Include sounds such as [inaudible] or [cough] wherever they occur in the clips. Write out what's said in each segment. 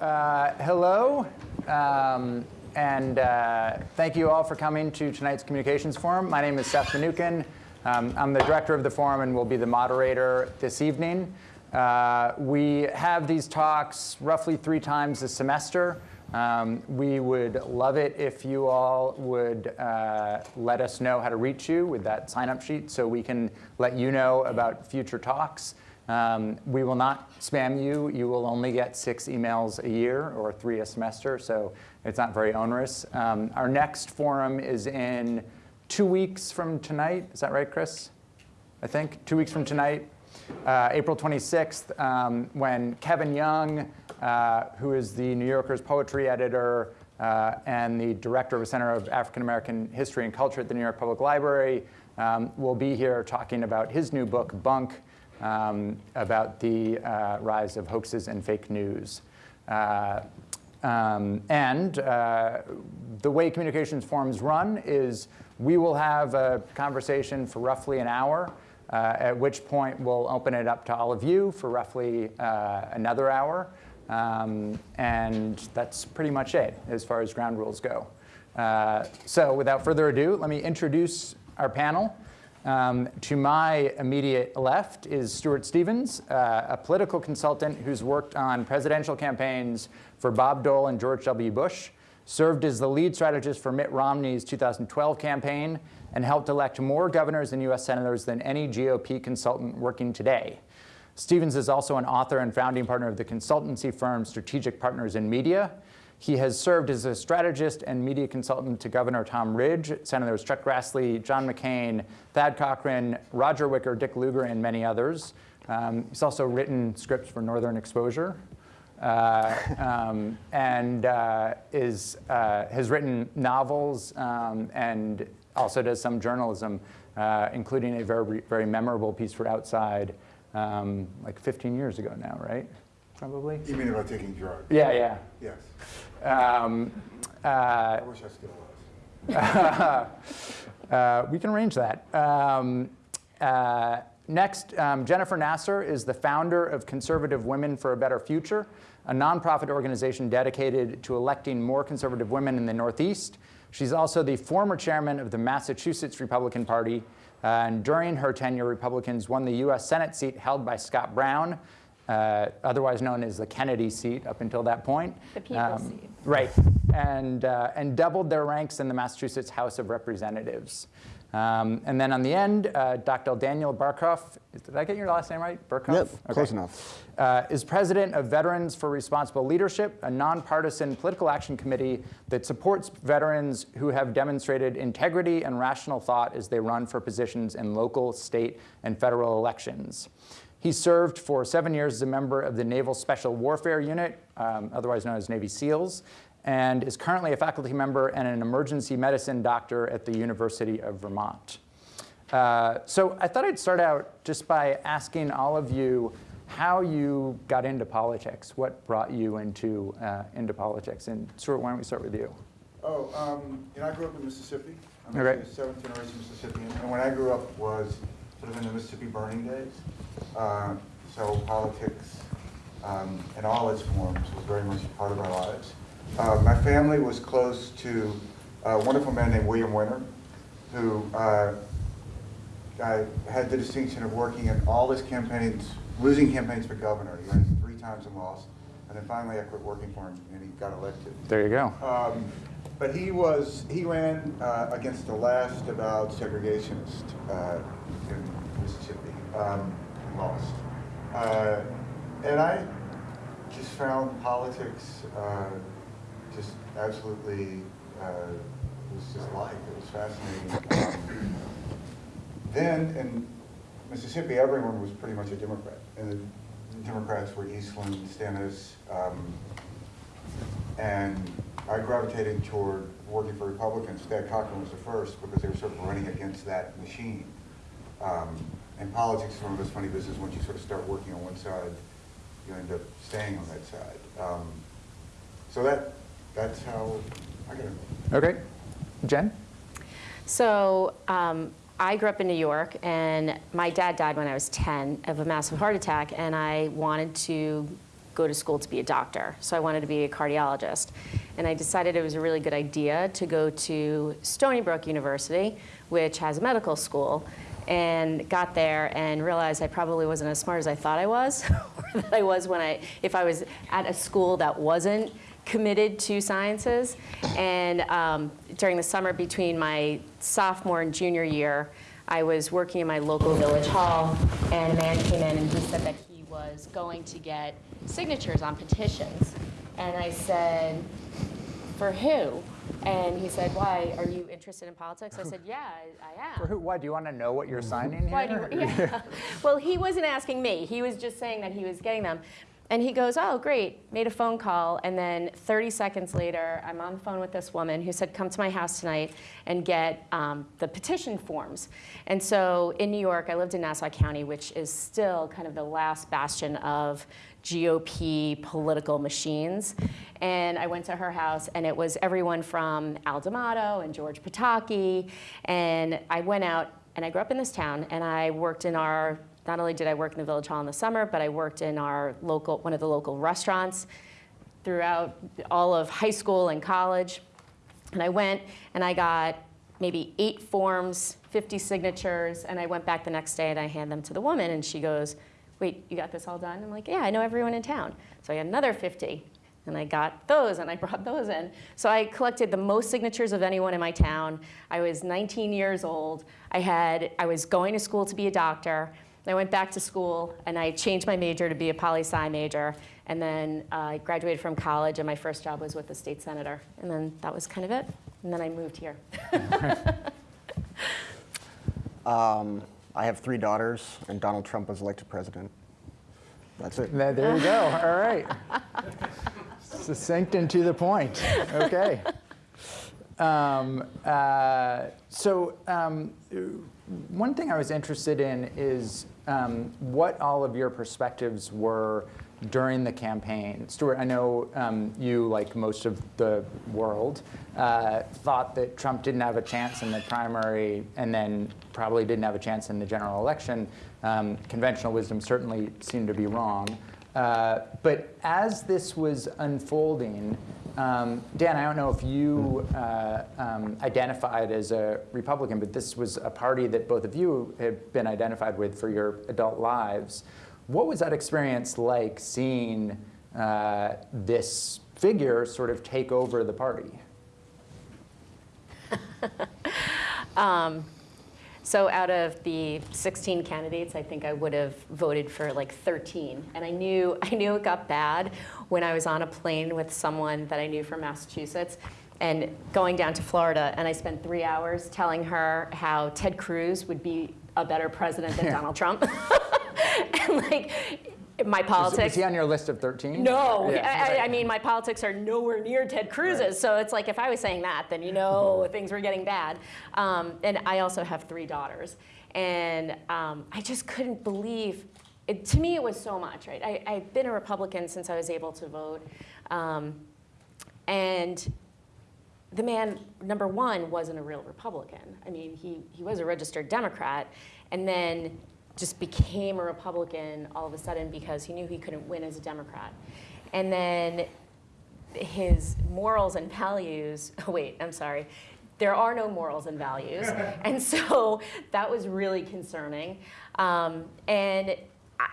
Uh, hello, um, and uh, thank you all for coming to tonight's Communications Forum. My name is Seth Mnookin. Um, I'm the director of the forum and will be the moderator this evening. Uh, we have these talks roughly three times a semester. Um, we would love it if you all would uh, let us know how to reach you with that sign-up sheet so we can let you know about future talks. Um, we will not spam you. You will only get six emails a year or three a semester, so it's not very onerous. Um, our next forum is in two weeks from tonight. Is that right, Chris? I think two weeks from tonight, uh, April 26th, um, when Kevin Young, uh, who is the New Yorker's poetry editor uh, and the director of a Center of African American History and Culture at the New York Public Library, um, will be here talking about his new book, Bunk, um, about the uh, rise of hoaxes and fake news. Uh, um, and uh, the way communications forums run is we will have a conversation for roughly an hour, uh, at which point we'll open it up to all of you for roughly uh, another hour. Um, and that's pretty much it as far as ground rules go. Uh, so without further ado, let me introduce our panel. Um, to my immediate left is Stuart Stevens, uh, a political consultant who's worked on presidential campaigns for Bob Dole and George W. Bush, served as the lead strategist for Mitt Romney's 2012 campaign, and helped elect more governors and US senators than any GOP consultant working today. Stevens is also an author and founding partner of the consultancy firm Strategic Partners in Media, he has served as a strategist and media consultant to Governor Tom Ridge, Senators Chuck Grassley, John McCain, Thad Cochran, Roger Wicker, Dick Lugar, and many others. Um, he's also written scripts for Northern Exposure. Uh, um, and uh, is, uh, has written novels um, and also does some journalism, uh, including a very, very memorable piece for Outside um, like 15 years ago now, right? Probably? You mean about taking drugs? Yeah, yeah. Yes. Um, uh, I wish I still was. [laughs] uh, we can arrange that. Um, uh, next, um, Jennifer Nassour is the founder of Conservative Women for a Better Future, a nonprofit organization dedicated to electing more conservative women in the Northeast. She's also the former chairman of the Massachusetts Republican Party. Uh, and during her tenure, Republicans won the US Senate seat held by Scott Brown, uh, otherwise known as the Kennedy seat up until that point. The people um, seat. Right, and, uh, and doubled their ranks in the Massachusetts House of Representatives. Um, and then on the end, uh, Dr. Daniel Barkhuff, did I get your last name right? Barkhuff? Yep, okay. close enough. Uh, is president of Veterans for Responsible Leadership, a nonpartisan political action committee that supports veterans who have demonstrated integrity and rational thought as they run for positions in local, state, and federal elections. He served for seven years as a member of the Naval Special Warfare Unit, um, otherwise known as Navy SEALs, and is currently a faculty member and an emergency medicine doctor at the University of Vermont. Uh, so I thought I'd start out just by asking all of you how you got into politics. What brought you into, uh, into politics? And Stuart, why don't we start with you? Oh, um, you know, I grew up in Mississippi. I'm okay. a seventh generation Mississippian. And when I grew up was sort of in the Mississippi burning days. Uh, so politics um, in all its forms was very much a part of our lives. Uh, my family was close to a wonderful man named William Winter, who uh, I had the distinction of working in all his campaigns, losing campaigns for governor. He ran three times and lost. And then finally I quit working for him and he got elected. There you go. Um, but he was, he ran uh, against the last about segregationist uh, in Mississippi, um, lost. Uh, and I just found politics uh, just absolutely, uh, it was just life, it was fascinating. Um, then in Mississippi, everyone was pretty much a Democrat. And the Democrats were Eastland, Stennis, um, and I gravitated toward working for Republicans. Thad Cochran was the first because they were sort of running against that machine. Um, and politics is one of those funny business. Once you sort of start working on one side, you end up staying on that side. Um, so that that's how I got it. Okay. Jen? So um, I grew up in New York, and my dad died when I was 10 of a massive heart attack, and I wanted to go to school to be a doctor. So I wanted to be a cardiologist. And I decided it was a really good idea to go to Stony Brook University, which has a medical school, and got there and realized I probably wasn't as smart as I thought I was, [laughs] or that I was when I, if I was at a school that wasn't committed to sciences. And um, during the summer between my sophomore and junior year, I was working in my local village hall, and a man came in and he said that he was going to get signatures on petitions. And I said, for who? And he said, why, are you interested in politics? I said, yeah, I, I am. For who, why, do you want to know what you're signing here? Why do you, yeah. [laughs] Well, he wasn't asking me. He was just saying that he was getting them. And he goes, oh, great, made a phone call. And then 30 seconds later, I'm on the phone with this woman who said, come to my house tonight and get um, the petition forms. And so in New York, I lived in Nassau County, which is still kind of the last bastion of GOP political machines. And I went to her house, and it was everyone from Al D'Amato and George Pataki. And I went out, and I grew up in this town, and I worked in our not only did I work in the village hall in the summer, but I worked in our local, one of the local restaurants throughout all of high school and college. And I went and I got maybe eight forms, 50 signatures, and I went back the next day and I hand them to the woman and she goes, wait, you got this all done? I'm like, yeah, I know everyone in town. So I got another 50. And I got those and I [laughs] brought those in. So I collected the most signatures of anyone in my town. I was 19 years old. I had, I was going to school to be a doctor. I went back to school and I changed my major to be a poli sci major. And then uh, I graduated from college and my first job was with the state senator. And then that was kind of it. And then I moved here. [laughs] [laughs] Um, I have three daughters, and Donald Trump was elected president. That's it. There there you go. All right. Succinct and to the point. Okay. [laughs] Um, uh, so um, one thing I was interested in is um, what all of your perspectives were during the campaign. Stuart, I know um, you, like most of the world, uh, thought that Trump didn't have a chance in the primary and then probably didn't have a chance in the general election. Um, conventional wisdom certainly seemed to be wrong. Uh, but as this was unfolding, um, Dan, I don't know if you uh, um, identified as a Republican, but this was a party that both of you have been identified with for your adult lives. What was that experience like seeing uh, this figure sort of take over the party? [laughs] Um, so out of the 16 candidates, I think I would have voted for like 13. And I knew, [laughs] I knew it got bad when I was on a plane with someone that I knew from Massachusetts and going down to Florida. And I spent three hours telling her how Ted Cruz would be a better president than [laughs] Donald Trump. [laughs] and like, my politics. is, he on your list of 13? No, Yeah. I, I- I mean, my politics are nowhere near Ted Cruz's. Right. So it's like if I was saying that, then you know things were getting bad. Um, and I also have three daughters. And um, I just couldn't believe, it, to me, it was so much, right? I, I've been a Republican since I was able to vote. Um, and the man, number one, wasn't a real Republican. I mean, he, he was a registered Democrat, and then just became a Republican all of a sudden because he knew he couldn't win as a Democrat. And then his morals and values, [laughs] oh wait, I'm sorry, there are no morals and values. [laughs] and so that was really concerning. Um, and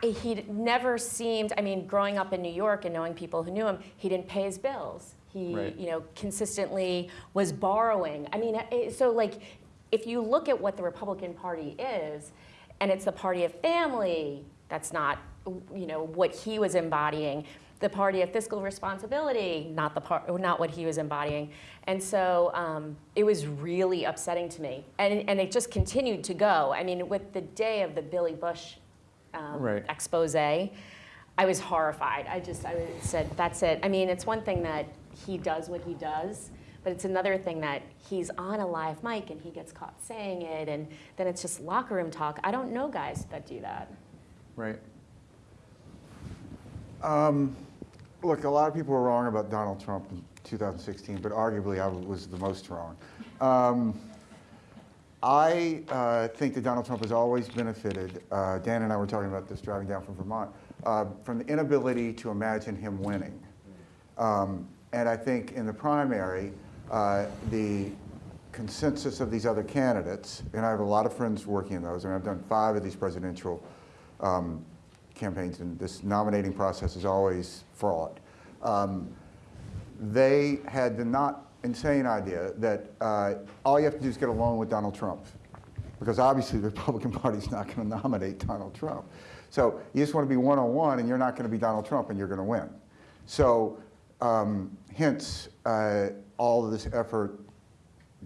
he never seemed, I mean, growing up in New York and knowing people who knew him, he didn't pay his bills. He, Right. you know, consistently was borrowing. I mean, so like, if you look at what the Republican Party is, and it's the party of family, that's not, you know, what he was embodying. The party of fiscal responsibility, not the part, not what he was embodying. And so um, it was really upsetting to me, and and it just continued to go. I mean, with the day of the Billy Bush um, Right. expose, I was horrified. I just I said, that's it. I mean, it's one thing that he does what he does, but it's another thing that he's on a live mic and he gets caught saying it, and then it's just locker room talk. I don't know guys that do that. Right. Um, Look, a lot of people were wrong about Donald Trump in 2016, but arguably I was the most wrong. Um, I uh, think that Donald Trump has always benefited. Uh, Dan and I were talking about this driving down from Vermont. uh, from the inability to imagine him winning. Um, and I think in the primary, the consensus of these other candidates, and I have a lot of friends working in those, I and I've done five of these presidential um, campaigns, and this nominating process is always fraud. Um, they had the not insane idea that uh, all you have to do is get along with Donald Trump, because obviously the Republican Party is not going to nominate Donald Trump. So you just want to be one-on-one, and you're not going to be Donald Trump, and you're going to win. So um, hence uh, all of this effort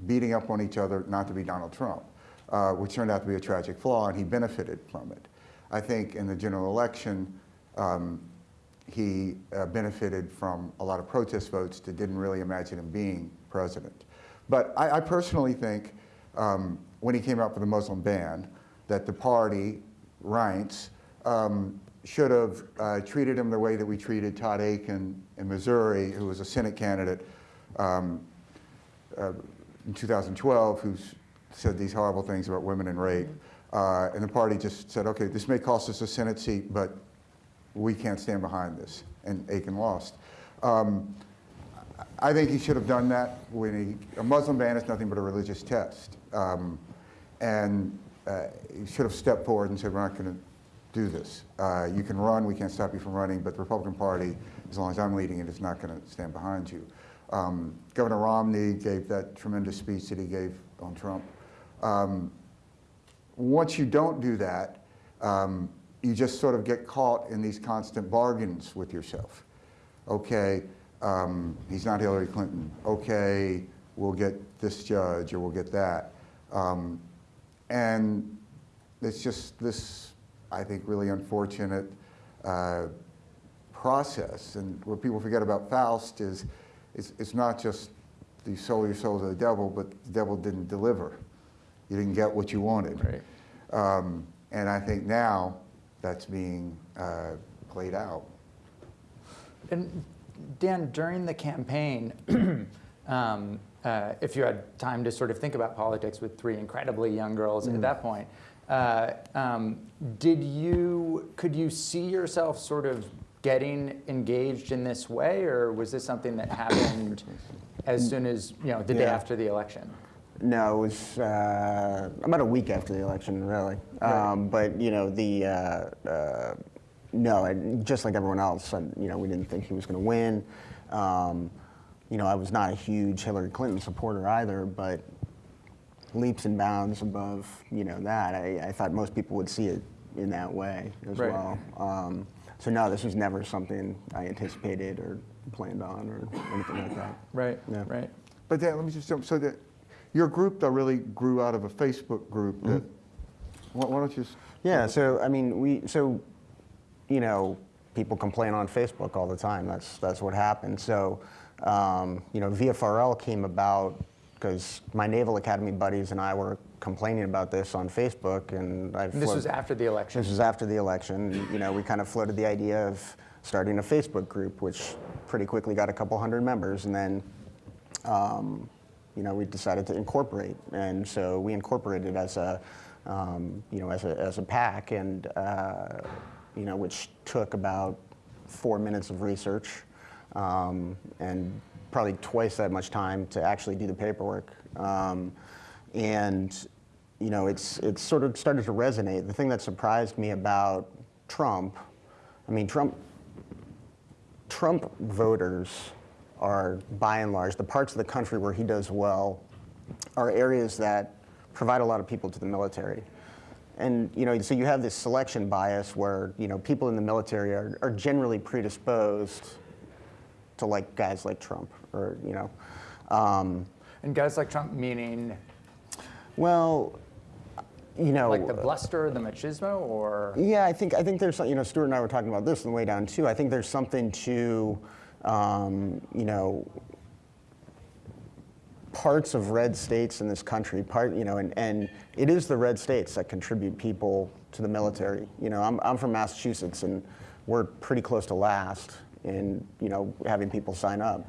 beating up on each other not to be Donald Trump, uh, which turned out to be a tragic flaw, and he benefited from it. I think in the general election, um, he uh, benefited from a lot of protest votes that didn't really imagine him being president. But I, I personally think um, when he came out for the Muslim ban, that the party, Reince, um, should have uh, treated him the way that we treated Todd Akin in Missouri, who was a Senate candidate um, uh, in 2012, who said these horrible things about women and rape. Uh, and the party just said, okay, this may cost us a Senate seat, but we can't stand behind this. And Aiken lost. Um, I think he should have done that when he, a Muslim ban is nothing but a religious test. Um, and uh, he should have stepped forward and said, we're not going to do this. Uh, you can run, we can't stop you from running, but the Republican Party, as long as I'm leading it, is not going to stand behind you. Um, Governor Romney gave that tremendous speech that he gave on Trump. Um, once you don't do that, um, you just sort of get caught in these constant bargains with yourself. Okay, um, he's not Hillary Clinton. Okay, we'll get this judge or we'll get that. Um, and it's just this, I think, really unfortunate uh, process. And what people forget about Faust is it's, it's not just you sold your soul to the devil, but the devil didn't deliver. You didn't get what you wanted. Right. Um, and I think now that's being uh, played out. And Dan, during the campaign, [clears throat] um, uh, if you had time to sort of think about politics with three incredibly young girls at that point, uh, um, did you could you see yourself sort of getting engaged in this way, or was this something that happened as soon as you know the day after the election? No, it was uh, about a week after the election, really. Um, but you know, the uh, uh, no, and just like everyone else, I, you know, we didn't think he was going to win. Um, you know, I was not a huge Hillary Clinton supporter either, but leaps and bounds above, you know, that. I, I thought most people would see it in that way as Right. well. Um, so no, this was never something I anticipated or planned on or anything like that. [coughs] Right. Yeah. Right. But then, let me just jump, so that, your group though really grew out of a Facebook group that, why why don't you? Yeah, so I mean, we so you know, people complain on Facebook all the time. That's that's what happened. So um, you know, VFRL came about because my Naval Academy buddies and I were complaining about this on Facebook, and I. And this was after the election. This was after the election. You know, we kind of floated the idea of starting a Facebook group, which pretty quickly got a couple hundred members, and then. Um, you know, we decided to incorporate, and so we incorporated as a, um, you know, as a as a PAC, and uh, you know, which took about four minutes of research, um, and probably twice that much time to actually do the paperwork, um, and you know, it's it's sort of started to resonate. The thing that surprised me about Trump, I mean, Trump Trump voters are, by and large, the parts of the country where he does well are areas that provide a lot of people to the military. And you know, so you have this selection bias where you know people in the military are, are generally predisposed to like guys like Trump, or you know, um, And guys like Trump, meaning well, you know, like the bluster, the machismo, or Yeah, I think I think there's you know Stuart and I were talking about this on the way down too. I think there's something to um, you know parts of red states in this country. Part you know, and, and it is the red states that contribute people to the military. You know, I'm I'm from Massachusetts and we're pretty close to last in you know having people sign up.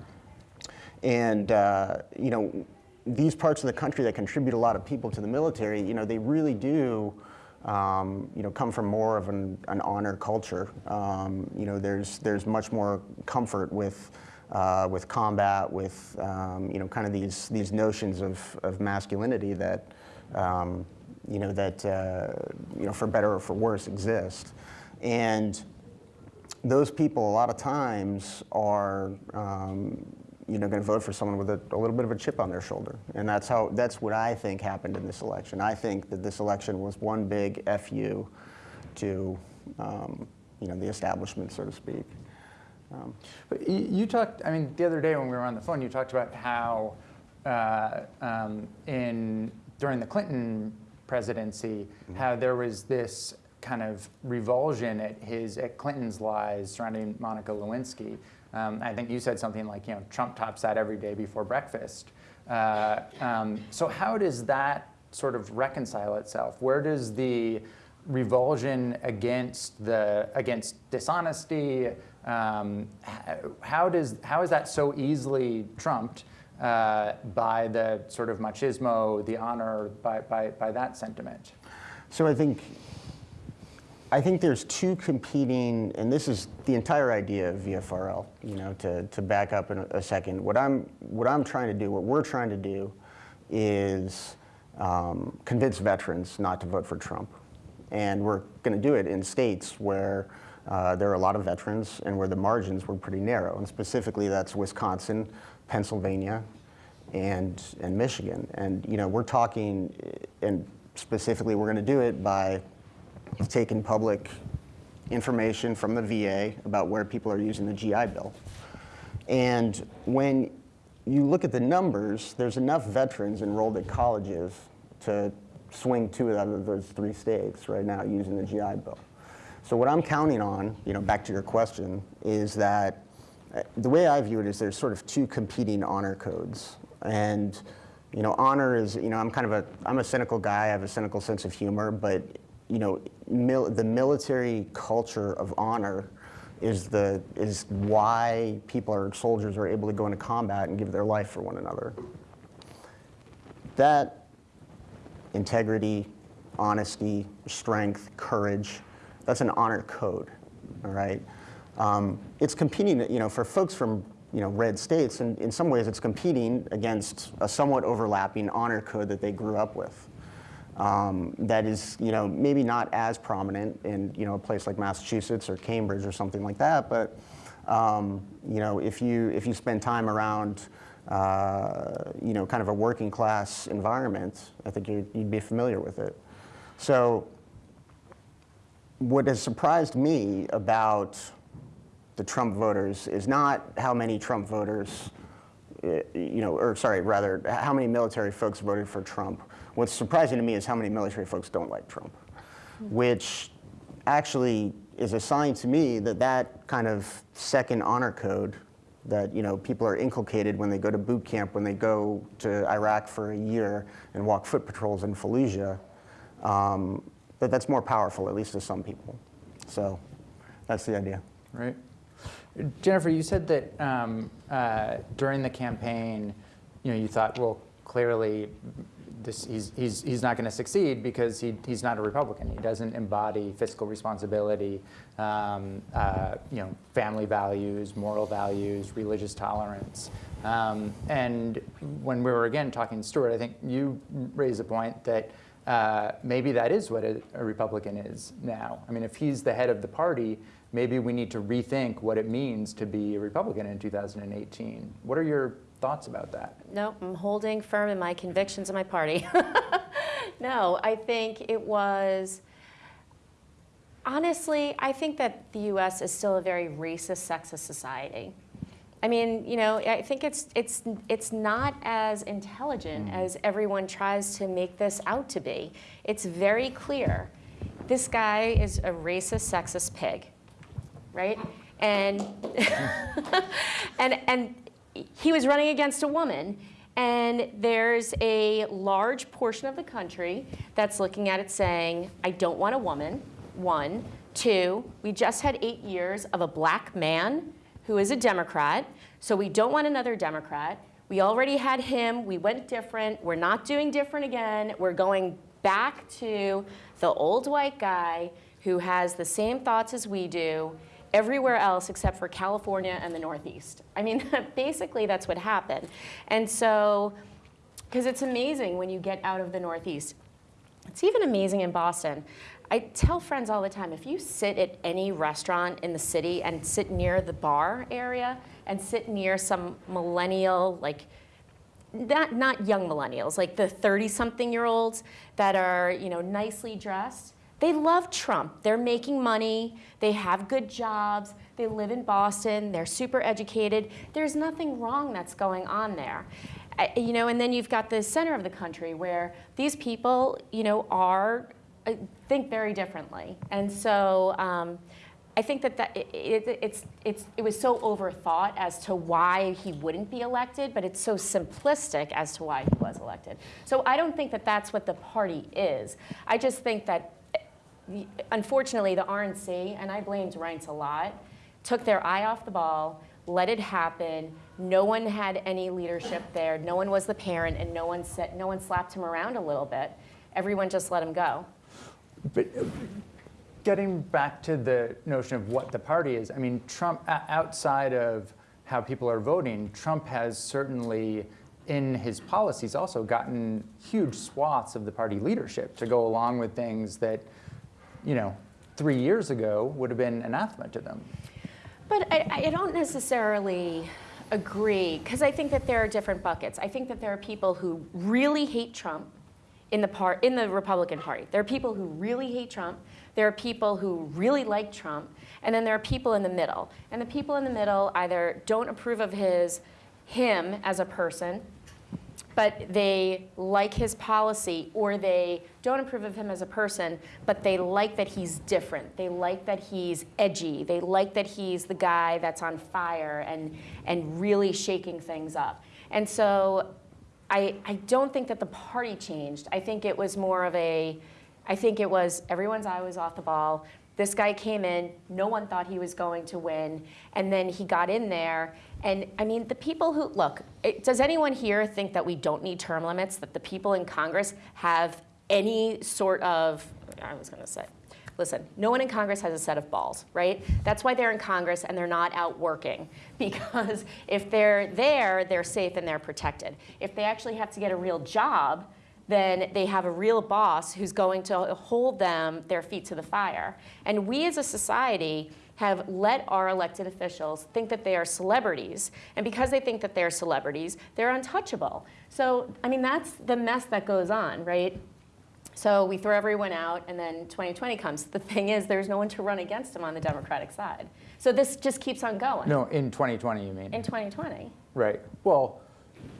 And uh, you know, these parts of the country that contribute a lot of people to the military, you know, they really do um, you know, come from more of an, an honor culture. Um, you know, there's, there's much more comfort with, uh, with combat, with, um, you know, kind of these, these notions of, of masculinity that, um, you know, that, uh, you know, for better or for worse exist. And those people a lot of times are, um, you know, going to vote for someone with a, a, little bit of a chip on their shoulder, and that's how that's what I think happened in this election. I think that this election was one big fu to, um, you know, the establishment, so to speak. Um, but you, talked. I mean, the other day when we were on the phone, you talked about how uh, um, in during the Clinton presidency, mm-hmm. how there was this kind of revulsion at his at Clinton's lies surrounding Monica Lewinsky. Um, I think you said something like, you know, Trump tops that every day before breakfast. Uh, um, so how does that sort of reconcile itself? Where does the revulsion against the against dishonesty? Um, how does how is that so easily trumped uh, by the sort of machismo, the honor, by, by, by that sentiment? So I think I think there's two competing, and this is the entire idea of VFRL, you know, to, to back up in a, second. What I'm, what I'm trying to do, what we're trying to do is um, convince veterans not to vote for Trump. And we're going to do it in states where uh, there are a lot of veterans and where the margins were pretty narrow. And specifically, that's Wisconsin, Pennsylvania, and, and Michigan. And, you know, we're talking, and specifically, we're going to do it by taken public information from the VA about where people are using the GI Bill. And when you look at the numbers, there's enough veterans enrolled at colleges to swing two out of those three states right now using the GI Bill. So what I'm counting on, you know, back to your question, is that uh, the way I view it is there's sort of two competing honor codes. And, you know, honor is, you know, I'm kind of a, I'm a cynical guy, I have a cynical sense of humor, but you know, mil the military culture of honor is the is why people are soldiers are able to go into combat and give their life for one another. That integrity, honesty, strength, courage, that's an honor code, all right? Um, it's competing, you know, for folks from you know, red states, and in some ways it's competing against a somewhat overlapping honor code that they grew up with um, that is, you know, maybe not as prominent in, you know, a place like Massachusetts or Cambridge or something like that, but, um, you know, if you, if you spend time around, uh, you know, kind of a working class environment, I think you'd, you'd be familiar with it. So what has surprised me about the Trump voters is not how many Trump voters, uh, you know, or sorry, rather, how many military folks voted for Trump What's surprising to me is how many military folks don't like Trump, which actually is a sign to me that that kind of second honor code that you know people are inculcated when they go to boot camp, when they go to Iraq for a year and walk foot patrols in Fallujah, um, that that's more powerful, at least to some people. So that's the idea. Right. Jennifer, you said that um, uh, during the campaign, you know, you thought, well, clearly this, he's, he's, he's not going to succeed because he, he's not a Republican. He doesn't embody fiscal responsibility, um, uh, you know, family values, moral values, religious tolerance. Um, and when we were again talking to Stuart, I think you raised a point that uh, maybe that is what a, a Republican is now. I mean, if he's the head of the party, maybe we need to rethink what it means to be a Republican in 2018. What are your thoughts about that? No, I'm holding firm in my convictions of my party. [laughs] no, I think it was, honestly, I think that the US is still a very racist, sexist society. I mean, you know, I think it's, it's, it's not as intelligent mm. as everyone tries to make this out to be. It's very clear. This guy is a racist, sexist pig, right? And, [laughs] and, and he was running against a woman. And there's a large portion of the country that's looking at it saying, I don't want a woman, one. Two, we just had eight years of a black man who is a Democrat, so we don't want another Democrat. We already had him, we went different, we're not doing different again, we're going back to the old white guy who has the same thoughts as we do everywhere else except for California and the Northeast. I mean, [laughs] basically that's what happened. And so, because it's amazing when you get out of the Northeast. It's even amazing in Boston. I tell friends all the time, if you sit at any restaurant in the city and sit near the bar area and sit near some millennial, like not, not young millennials, like the 30-something-year-olds that are, you know, nicely dressed, they love Trump. They're making money. They have good jobs. They live in Boston. They're super educated. There's nothing wrong that's going on there. You know, and then you've got the center of the country where these people, you know, are uh, think very differently. And so um, I think that, that it, it, it's, it's, it was so overthought as to why he wouldn't be elected, but it's so simplistic as to why he was elected. So I don't think that that's what the party is. I just think that, unfortunately, the RNC, and I blamed Reince a lot, took their eye off the ball, let it happen. No one had any leadership there. No one was the parent, and no one, said, no one slapped him around a little bit. Everyone just let him go. But getting back to the notion of what the party is, I mean, Trump, outside of how people are voting, Trump has certainly, in his policies, also gotten huge swaths of the party leadership to go along with things that, you know, three years ago would have been anathema to them. But I, I don't necessarily agree, because I think that there are different buckets. I think that there are people who really hate Trump in the, part, in the Republican Party. There are people who really hate Trump. There are people who really like Trump. And then there are people in the middle. And the people in the middle either don't approve of his, him as a person, but they like his policy, or they don't approve of him as a person, but they like that he's different. They like that he's edgy. They like that he's the guy that's on fire and, and really shaking things up. And so I, I don't think that the party changed. I think it was more of a, I think it was everyone's eye was off the ball. This guy came in, no one thought he was going to win, and then he got in there. And I mean, the people who, look, it, does anyone here think that we don't need term limits, that the people in Congress have any sort of, I was gonna say, listen, no one in Congress has a set of balls, right? That's why they're in Congress and they're not out working. [laughs] Because if they're there, they're safe and they're protected. If they actually have to get a real job, then they have a real boss who's going to hold them their feet to the fire. And we as a society have let our elected officials think that they are celebrities. And because they think that they're celebrities, they're untouchable. So, I mean, that's the mess that goes on, right? So we throw everyone out, and then 2020 comes. The thing is, there's no one to run against them on the Democratic side. So this just keeps on going. No, in 2020, you mean? In 2020. Right. Well,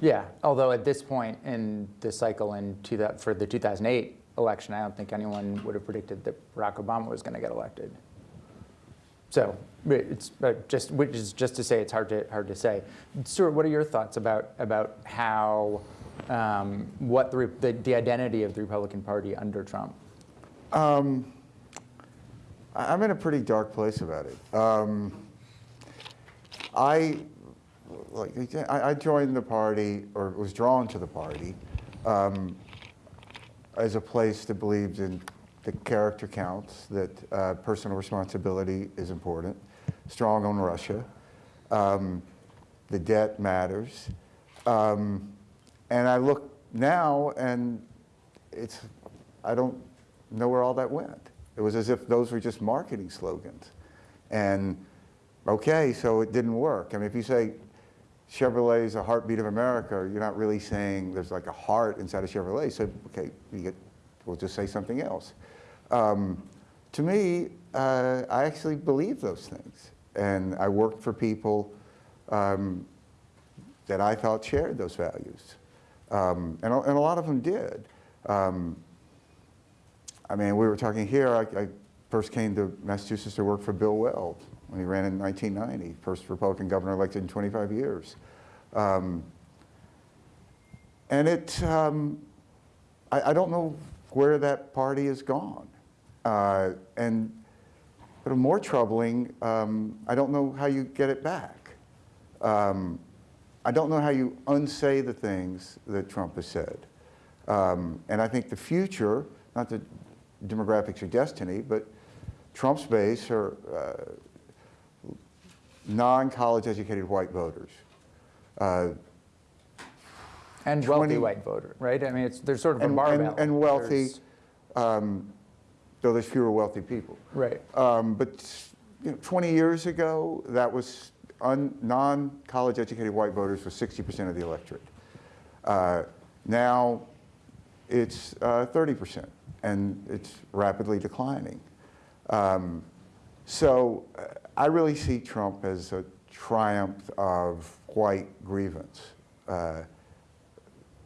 yeah. Although at this point in the cycle in two, thou- for the 2008 election, I don't think anyone would have predicted that Barack Obama was going to get elected. So it's uh, just, which is just to say, it's hard to hard to say. Stuart, what are your thoughts about about how um, what the, the the identity of the Republican Party under Trump? I- I'm in a pretty dark place about it. Um, I, like, I I joined the party, or was drawn to the party, um, as a place that believed in the character counts, that uh, personal responsibility is important, strong on Russia, um, the debt matters. Um, and I look now, and it's, I don't know where all that went. It was as if those were just marketing slogans. And okay, so it didn't work. I mean, if you say Chevrolet is a heartbeat of America, you're not really saying there's like a heart inside of Chevrolet. So, okay, get, we'll just say something else. Um, to me, uh, I actually believe those things. And I worked for people um, that I thought shared those values. Um, and, a- and a lot of them did. Um, I mean, we were talking here, I, I first came to Massachusetts to work for Bill Weld when he ran in 1990, first Republican governor elected in 25 years. Um, and it, um, I, I don't know where that party has gone. Uh, and, but more troubling, um, I don't know how you get it back. Um, I don't know how you unsay the things that Trump has said. Um, and I think the future, not that demographics are destiny, but Trump's base are uh, non-college educated white voters. Uh, And wealthy 20 white voter, right? I mean, it's, there's sort of a and, barbell. and, and wealthy, um, though there's fewer wealthy people. Right. Um, but you know, 20 years ago, that was non-college educated white voters was 60% of the electorate. Uh, now it's uh, 30%, and it's rapidly declining. Um, so uh, I really see Trump as a triumph of white grievance. Uh,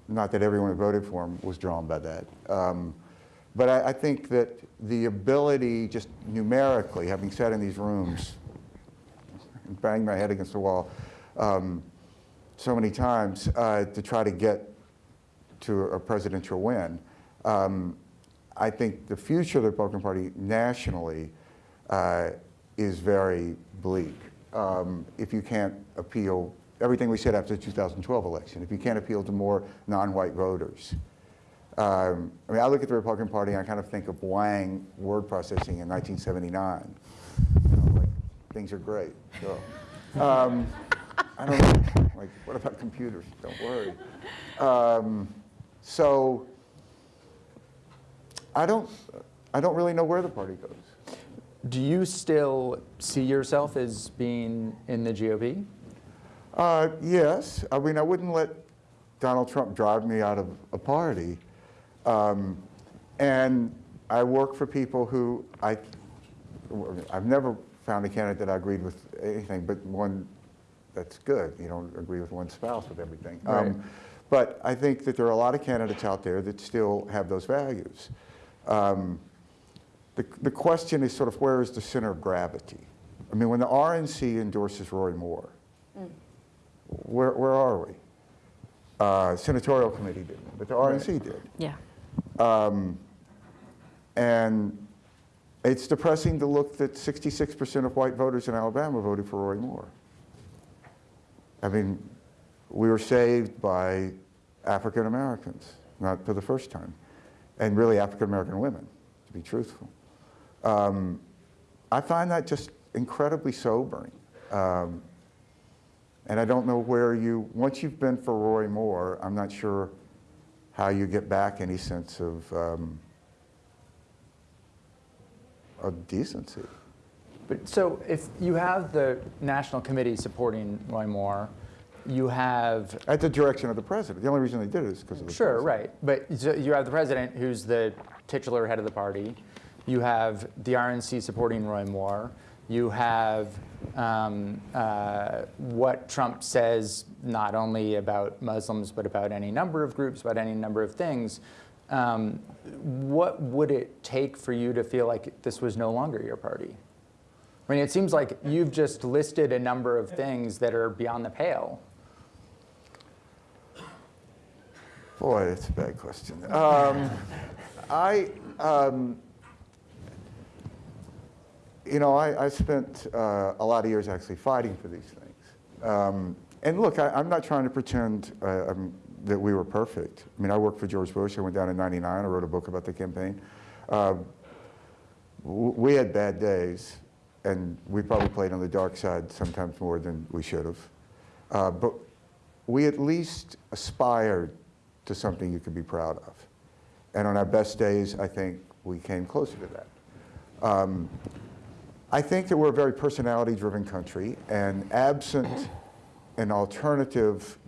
not that everyone who voted for him was drawn by that. Um, but I, I think that the ability, just numerically, having sat in these rooms and banged my head against the wall um, so many times uh, to try to get to a presidential win, um, I think the future of the Republican Party nationally uh, is very bleak. Um, if you can't appeal, everything we said after the 2012 election, if you can't appeal to more non-white voters. Um, I mean, I look at the Republican Party and I kind of think of Wang word processing in 1979. You know, like, things are great. So, um, I don't know, like, what about computers? Don't worry. Um, so, I don't, I don't really know where the party goes. Do you still see yourself as being in the GOP? Uh, yes, I mean, I wouldn't let Donald Trump drive me out of a party. Um, and I work for people who I, I've never found a candidate that I agreed with anything, but one that's good. You don't agree with one spouse with everything. Right. but I think that there are a lot of candidates out there that still have those values. Um, the, the question is sort of where is the center of gravity? I mean, when the RNC endorses Roy Moore, where, where are we? Uh, senatorial committee didn't, but the RNC did. Yeah. And it's depressing to look that 66% of white voters in Alabama voted for Roy Moore. I mean, we were saved by African Americans, not for the first time, and really African American women, to be truthful. Um, I find that just incredibly sobering. Um, and I don't know where you, once you've been for Roy Moore, I'm not sure how you get back any sense of, um, of decency. But so if you have the national committee supporting Roy Moore, you have At the direction of the president. The only reason they did it is because of the Sure, president. right. But so you have the president, who's the titular head of the party. You have the RNC supporting Roy Moore. You have um, uh, what Trump says not only about Muslims, but about any number of groups, about any number of things. Um, what would it take for you to feel like this was no longer your party? I mean, it seems like you've just listed a number of things that are beyond the pale. Boy, that's a bad question. Um, I, um, you know, I, I spent uh, a lot of years actually fighting for these things. Um, and look, I, I'm not trying to pretend uh, um, that we were perfect. I mean, I worked for George Bush. I went down in 99. I wrote a book about the campaign. Uh, we had bad days, and we probably played on the dark side sometimes more than we should have. Uh, but we at least aspired to something you could be proud of. And on our best days, I think we came closer to that. Um, I think that we're a very personality-driven country, and absent an alternative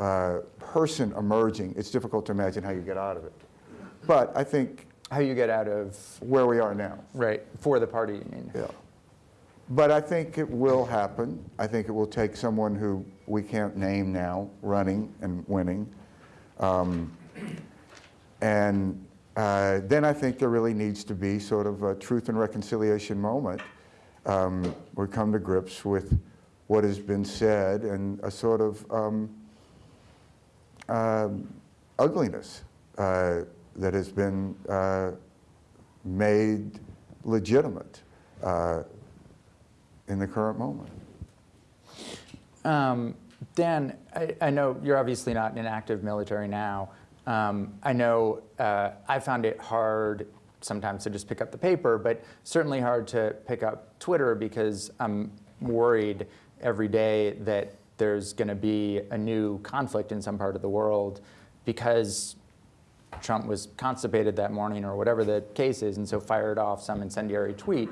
uh, person emerging, it's difficult to imagine how you get out of it. But I think How you get out of, where we are now, right, for the party, you mean? yeah. But I think it will happen. I think it will take someone who we can't name now running and winning. Um, and uh, then I think there really needs to be sort of a truth and reconciliation moment um, we come to grips with what has been said and a sort of um, um, ugliness uh, that has been uh, made legitimate uh, in the current moment. Um, Dan, I, I know you're obviously not in active military now. Um, I know uh, I found it hard sometimes to just pick up the paper, but certainly hard to pick up Twitter because I'm worried every day that there's going to be a new conflict in some part of the world because Trump was constipated that morning or whatever the case is, and so fired off some incendiary tweet.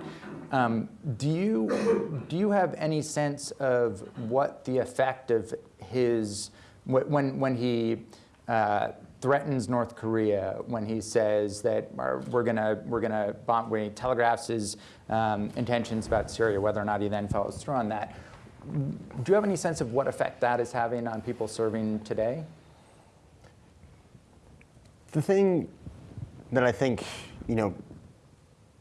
Um, do you do you have any sense of what the effect of his when when he uh, threatens North Korea, when he says that we're gonna we're gonna bomb, when he telegraphs his um, intentions about Syria, whether or not he then follows through on that? Do you have any sense of what effect that is having on people serving today? The thing that I think, you know,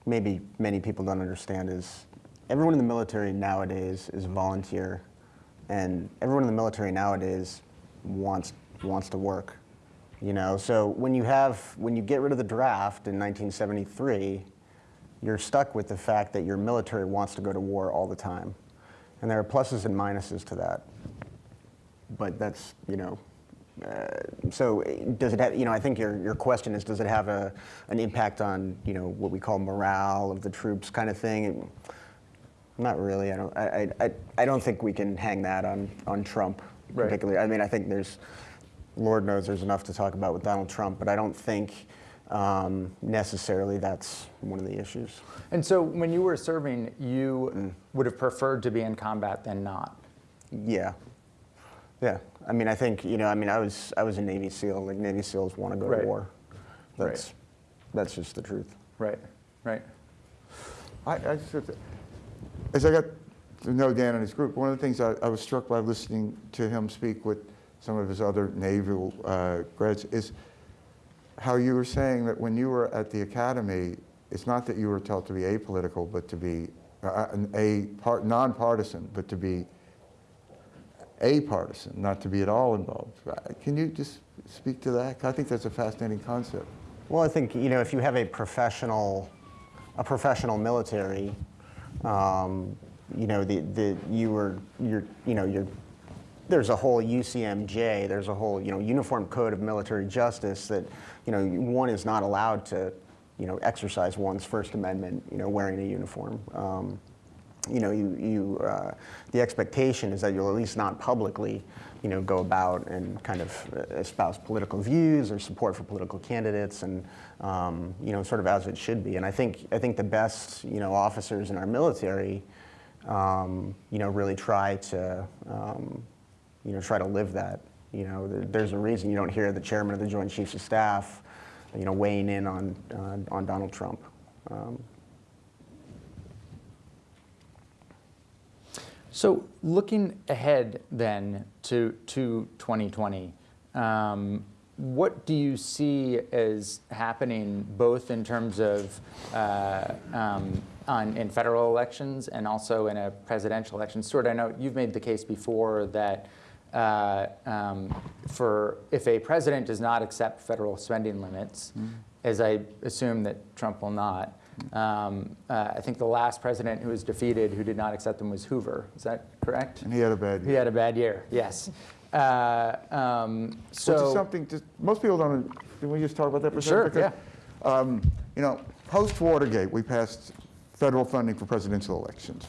maybe many people don't understand is everyone in the military nowadays is a volunteer, and everyone in the military nowadays wants wants to work. You know, so when you have when you get rid of the draft in 1973, you're stuck with the fact that your military wants to go to war all the time, and there are pluses and minuses to that. But that's you know so uh, does it have, you know, I think your, your question is, does it have a, an impact on, you know, what we call morale of the troops kind of thing? Not really. I don't, I, I, I don't think we can hang that on, on Trump Right. particularly. I mean, I think there's, Lord knows there's enough to talk about with Donald Trump, but I don't think um, necessarily that's one of the issues. And so when you were serving, you would have preferred to be in combat than not. Yeah. Yeah. I mean, I think, you know, I mean, I was, I was a Navy SEAL. Like, Navy SEAls want to go Right. to war. Right. That's, that's just the truth. Right, right. I, I just, have to- as I got to know Dan and his group, one of the things I, I was struck by listening to him speak with some of his other naval uh, grads is how you were saying that when you were at the academy, it's not that you were taught to be apolitical, but to be uh, a part, nonpartisan, but to be apartisan, not to be at all involved. Uh, Can you just speak to that? I think that's a fascinating concept. Well, I think you know if you have a professional, a professional military, um, you know the, the you were you're you know you're there's a whole UCMJ, there's a whole you know Uniform Code of Military Justice that you know one is not allowed to you know exercise one's First Amendment you know wearing a uniform. Um, you know, you, you, uh, the expectation is that you'll at least not publicly, you know, go about and kind of espouse political views or support for political candidates and, um, you know, sort of as it should be. And I think, I think the best, you know, officers in our military, um, you know, really try to, um, you know, try to live that. You know, there's a reason you don't hear the chairman of the Joint Chiefs of Staff, you know, weighing in on, uh, on Donald Trump. Um, So looking ahead then to, to 2020, um, what do you see as happening both in terms of uh, um, on, in federal elections and also in a presidential election? Stuart, I know you've made the case before that uh, um, for if a president does not accept federal spending limits, as I assume that Trump will not, um, uh, I think the last president who was defeated who did not accept them was Hoover. Is that correct? And he had a bad year. He had a bad year. Yes. Uh, um, so Which is something, just, most people don't, can we just talk about that for a Sure, second? Because, um, You know, post-Watergate, we passed federal funding for presidential elections.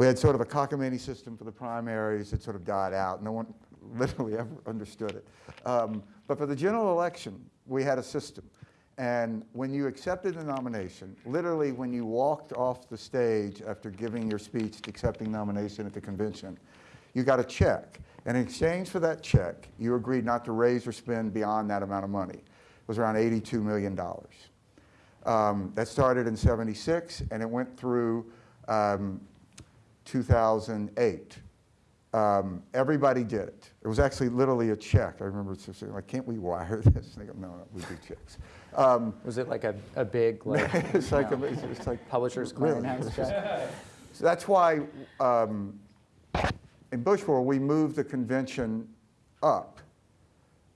We had sort of a cockamamie system for the primaries that sort of died out. No one [laughs] literally ever understood it. Um, But for the general election, we had a system. And when you accepted the nomination, literally when you walked off the stage after giving your speech accepting nomination at the convention, you got a check. And in exchange for that check, you agreed not to raise or spend beyond that amount of money. It was around $82 million. Um, that started in 76 and it went through um, 2008. Um, everybody did it. It was actually literally a check. I remember saying, like, can't we wire [laughs] this? And they go, no, no, we do checks. Um, was it like a, a big [laughs] like it's like, know, it's, it's like publishers Really? clearinghouse check? So that's why um, in Bushwell, we moved the convention up.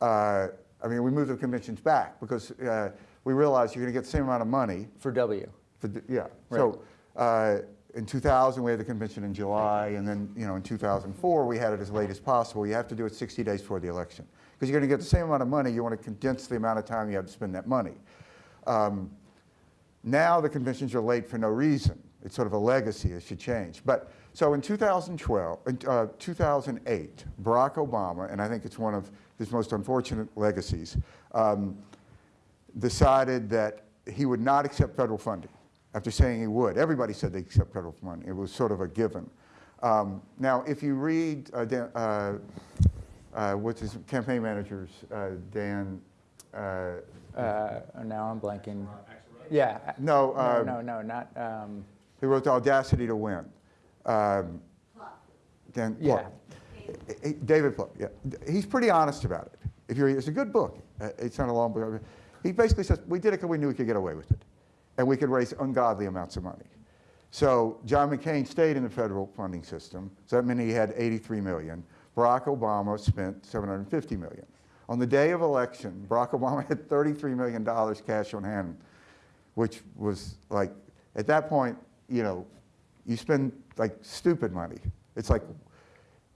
Uh, I mean, we moved the conventions back because uh, we realized you're going to get the same amount of money. For W. For, yeah. So uh, in 2000, we had the convention in July, and then, you know, in 2004, we had it as late as possible. You have to do it 60 days before the election. Because you're going to get the same amount of money, you want to condense the amount of time you have to spend that money. Um, now the conventions are late for no reason. It's sort of a legacy, it should change. But, so in 2012, uh, 2008, Barack Obama, and I think it's one of his most unfortunate legacies, um, decided that he would not accept federal funding after saying he would. Everybody said they'd accept federal money. It was sort of a given. Um, now, if you read, uh, Dan, uh, uh, what's his campaign manager's, uh, Dan, uh, Uh, now I'm blanking. Yeah. No, No, uh, no, no, not, um, He wrote The Audacity to Win. Um, Dan yeah. Plouffe. David Plouffe, yeah. He's pretty honest about it. If you're, it's a good book. Uh, It's not a long book. He basically says, we did it because we knew we could get away with it. And we could raise ungodly amounts of money. So John McCain stayed in the federal funding system. So that meant he had 83 million. Barack Obama spent 750 million. On the day of election, Barack Obama had 33 million dollars cash on hand, which was like, at that point, you know, you spend like stupid money. It's like,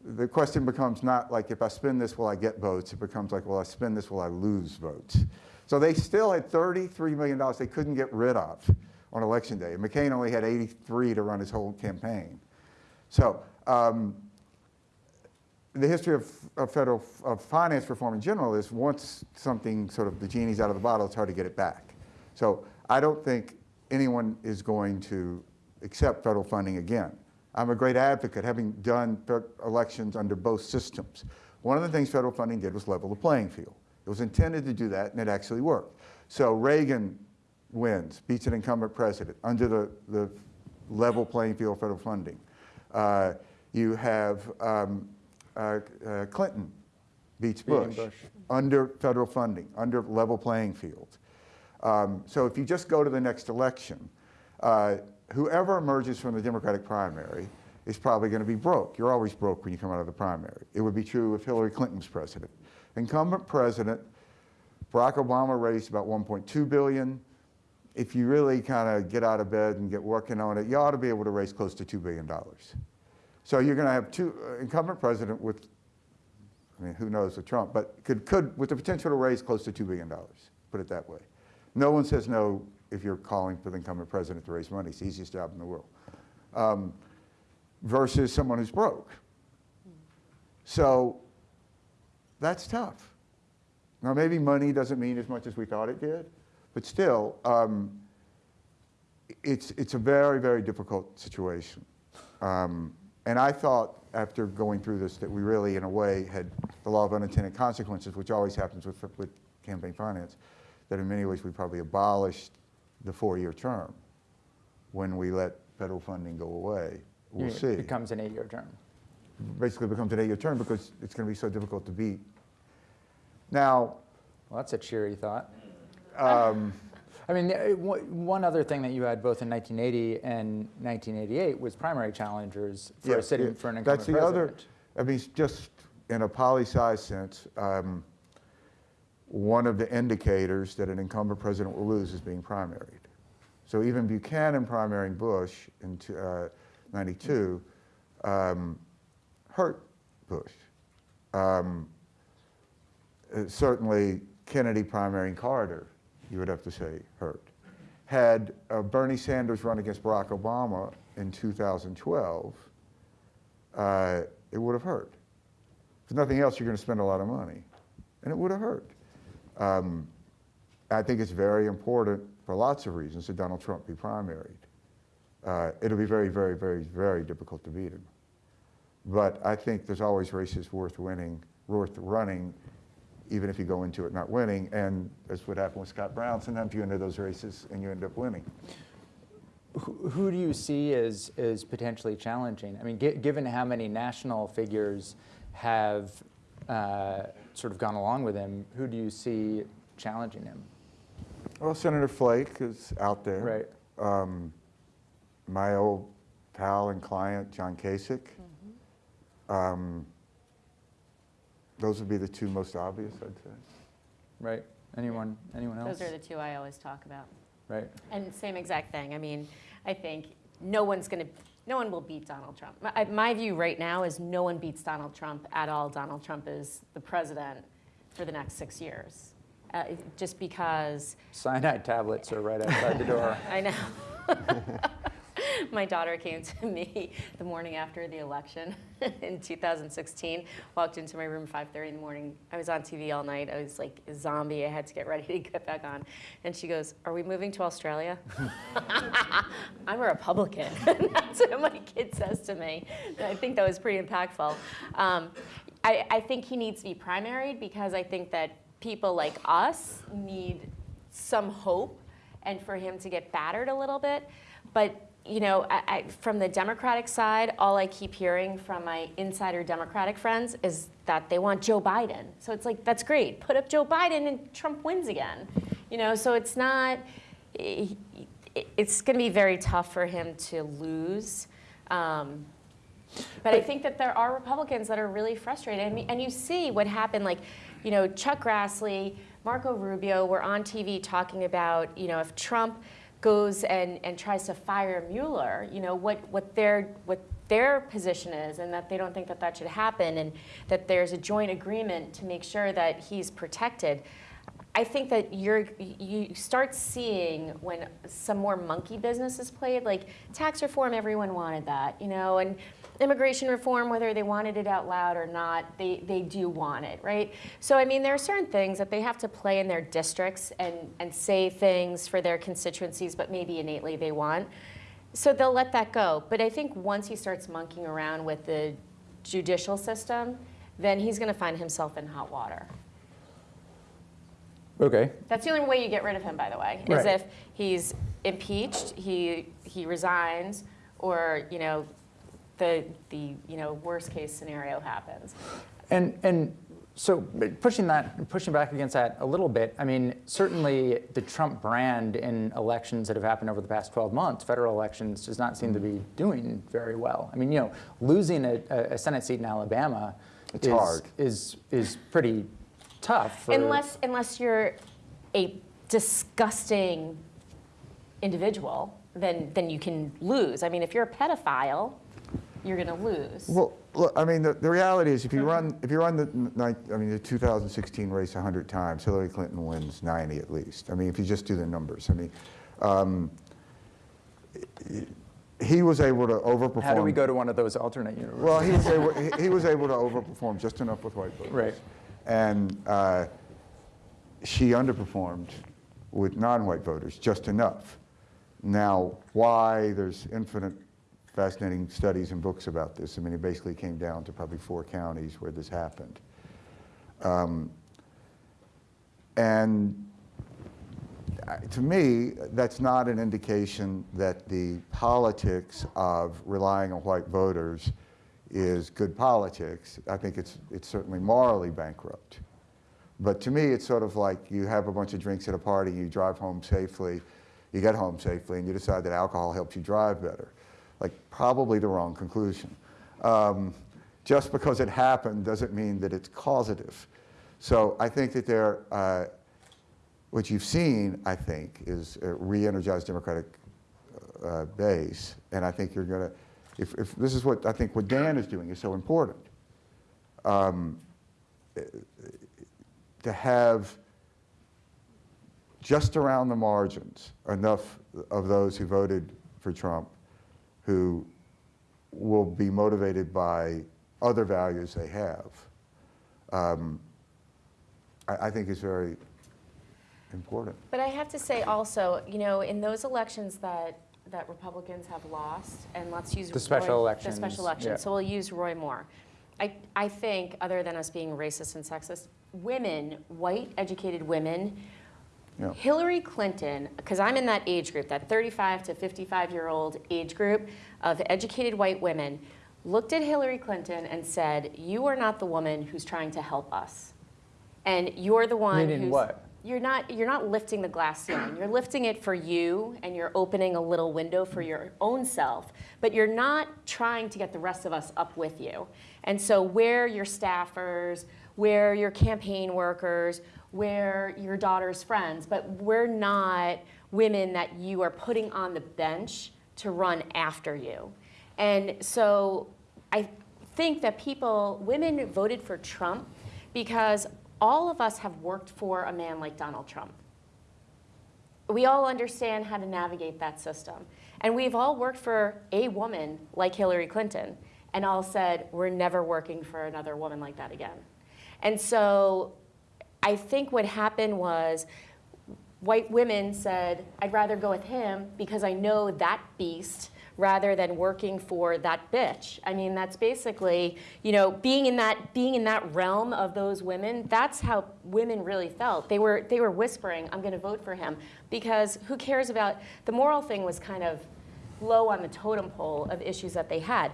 the question becomes not like, if I spend this, will I get votes? It becomes like, will I spend this, will I lose votes? So they still had $33 million they couldn't get rid of on election day. And McCain only had 83 to run his whole campaign. So um, the history of, of federal of finance reform in general is once something sort of the genie's out of the bottle, it's hard to get it back. So I don't think anyone is going to accept federal funding again. I'm a great advocate, having done elections under both systems. One of the things federal funding did was level the playing field. It was intended to do that, and it actually worked. So Reagan wins, beats an incumbent president under the, the level playing field of federal funding. Uh, you have um, uh, uh, Clinton beats Bush, Bush. under federal funding, under level playing field. Um, so if you just go to the next election, uh, whoever emerges from the Democratic primary is probably going to be broke. You're always broke when you come out of the primary. It would be true if Hillary Clinton was president. Incumbent president, Barack Obama raised about 1.2 billion. If you really kind of get out of bed and get working on it, you ought to be able to raise close to $2 billion. So you're going to have two uh, incumbent president with, I mean, who knows with Trump, but could, could with the potential to raise close to $2 billion, put it that way. No one says no if you're calling for the incumbent president to raise money. It's the easiest job in the world. Um, versus someone who's broke. So that's tough. Now, maybe money doesn't mean as much as we thought it did, but still, um, it's, it's a very, very difficult situation. Um, and I thought after going through this that we really, in a way, had the law of unintended consequences, which always happens with, with campaign finance, that in many ways we probably abolished the four-year term when we let federal funding go away. We'll It see. becomes an eight-year term. Basically becomes an eight-year term because it's going to be so difficult to beat. Now, Well, that's a cheery thought. um, I mean, uh, one other thing that you had both in 1980 and 1988 was primary challengers for Yeah, a sitting yeah, for an incumbent That's the other. I mean, just in a poli-sci sense, um, one of the indicators that an incumbent president will lose is being primaried. So even Buchanan primarying Bush in uh, 92 um, hurt Bush. Um, uh, certainly Kennedy primarying Carter, you would have to say, hurt. Had uh, Bernie Sanders run against Barack Obama in 2012, uh, it would have hurt. If nothing else, you're going to spend a lot of money, and it would have hurt. Um, I think it's very important for lots of reasons that Donald Trump be primaried. Uh, it'll be very, very, very, very difficult to beat him. But I think there's always races worth winning, worth running, even if you go into it not winning. And that's what happened with Scott Brown. Sometimes you enter those races and you end up winning. Who, who do you see as, as potentially challenging? I mean, gi- given how many national figures have uh, sort of gone along with him, who do you see challenging him? Well, Senator Flake is out there. Right. Um, my old pal and client, John Kasich. Um, those would be the two most obvious, I'd say. Right? Anyone? Anyone else? Those are the two I always talk about. right. And same exact thing. I mean, I think no one's going to no one will beat Donald Trump. My, my view right now is no one beats Donald Trump at all. Donald Trump is the president for the next six years. Uh, just because Cyanide tablets are right outside the door. [laughs] I know. [laughs] [laughs] My daughter came to me the morning after the election [laughs] in 2016, walked into my room 5.30 in the morning. I was on TV all night. I was like a zombie. I had to get ready to get back on. And she goes, are we moving to Australia? [laughs] I'm a Republican. That's what my kid says to me. And I think that was pretty impactful. Um, I, I think he needs to be primaried because I think that people like us need some hope and for him to get battered a little bit. But you know, I, I, from the Democratic side, all I keep hearing from my insider Democratic friends is that they want Joe Biden. So it's like, that's great. Put up Joe Biden and Trump wins again. You know, so it's not, it's going to be very tough for him to lose. Um, but I think that there are Republicans that are really frustrated. I mean, and you see what happened, like, you know, Chuck Grassley, Marco Rubio were on TV talking about, you know, if Trump goes and, and tries to fire Mueller, you know, what, what, their, what their position is and that they don't think that that should happen and that there's a joint agreement to make sure that he's protected. I think that you're, you start seeing when some more monkey business is played, like tax reform, everyone wanted that, you know, and immigration reform, whether they wanted it out loud or not, they, they do want it, right? So, I mean, there are certain things that they have to play in their districts and, and say things for their constituencies, but maybe innately they want. So they'll let that go. But I think once he starts monkeying around with the judicial system, then he's going to find himself in hot water. Okay. That's the only way you get rid of him, by the way, is Right. if he's impeached, he, he resigns, or, you know, the, the you know, worst case scenario happens. And, and so pushing that, pushing back against that a little bit, I mean, certainly the Trump brand in elections that have happened over the past 12 months, federal elections, does not seem to be doing very well. I mean, you know, losing a, a Senate seat in Alabama It's is, hard. is, is pretty tough. For, Unless, unless you're a disgusting individual, then, then you can lose. I mean, if you're a pedophile, you're going to lose. Well, look, I mean, the, the reality is, if you run, if you run the, I mean, the 2016 race 100 times, Hillary Clinton wins 90 at least. I mean, if you just do the numbers, I mean, um, he was able to overperform. how do we go to one of those alternate universes? Well, he was able, he, he was able to overperform just enough with white voters. Right. And uh, she underperformed with non-white voters just enough. Now, why? There's infinite fascinating studies and books about this. I mean, it basically came down to probably four counties where this happened. Um, and uh, to me, that's not an indication that the politics of relying on white voters is good politics. I think it's, it's certainly morally bankrupt. But to me, it's sort of like you have a bunch of drinks at a party, you drive home safely, you get home safely, and you decide that alcohol helps you drive better. Like, probably the wrong conclusion. Um, just because it happened doesn't mean that it's causative. So I think that there, uh, what you've seen, I think, is a re-energized Democratic uh, base, and I think you're going to, if, if this is what I think what Dan is doing is so important, um, to have just around the margins enough of those who voted for Trump who will be motivated by other values they have, um, I, I think is very important. But I have to say also, you know, in those elections that, that Republicans have lost, and let's use The special Roy- elections, The special yeah. so we'll use Roy Moore. I, I think, other than us being racist and sexist, women, white educated women, Yeah. Hillary Clinton, because I'm in that age group, that 35 to 55 year old age group of educated white women, looked at Hillary Clinton and said, You are not the woman who's trying to help us. And you're the one Meaning who's. what? You're not, you're not lifting the glass ceiling. You're lifting it for you and you're opening a little window for your own self, but you're not trying to get the rest of us up with you. And so, where your staffers, where your campaign workers, where your daughter's friends, but we're not women that you are putting on the bench to run after you. And so I think that people, women voted for Trump because all of us have worked for a man like Donald Trump. We all understand how to navigate that system. And we've all worked for a woman like Hillary Clinton and all said, we're never working for another woman like that again. And so I think what happened was white women said, I'd rather go with him because I know that beast rather than working for that bitch. I mean, that's basically, you know, being in that being in that realm of those women, that's how women really felt. They were they were whispering, I'm going to vote for him because who cares about the moral thing was kind of low on the totem pole of issues that they had.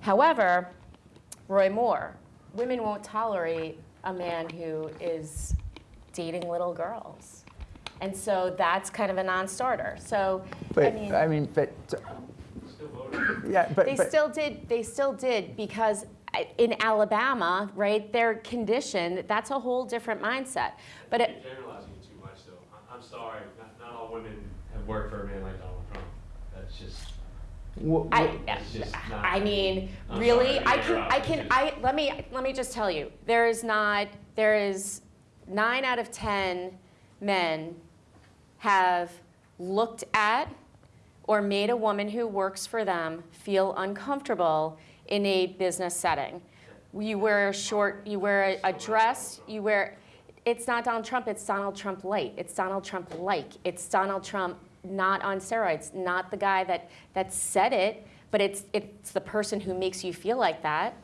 However, Roy Moore, women won't tolerate a man who is dating little girls. And so that's kind of a non-starter. So, But, I mean, I mean, but, [laughs] yeah, but, they but- still did, they still did because uh, in Alabama, right, they're conditioned, that's a whole different mindset. But it, You're generalizing it too much, though. I- I'm sorry, not, not all women have worked for a man like Donald Trump. That's just, w- I, w- It's just not- I mean, I'm really, sorry, I can. I can, I, let me, let me just tell you, there is not, there is nine out of 10 men have looked at or made a woman who works for them feel uncomfortable in a business setting. You wear a short, you wear a, a dress, you wear, it's not Donald Trump, it's Donald Trump light. It's Donald Trump like. It's Donald Trump not on steroids, not the guy that, that said it, but it's, it's the person who makes you feel like that.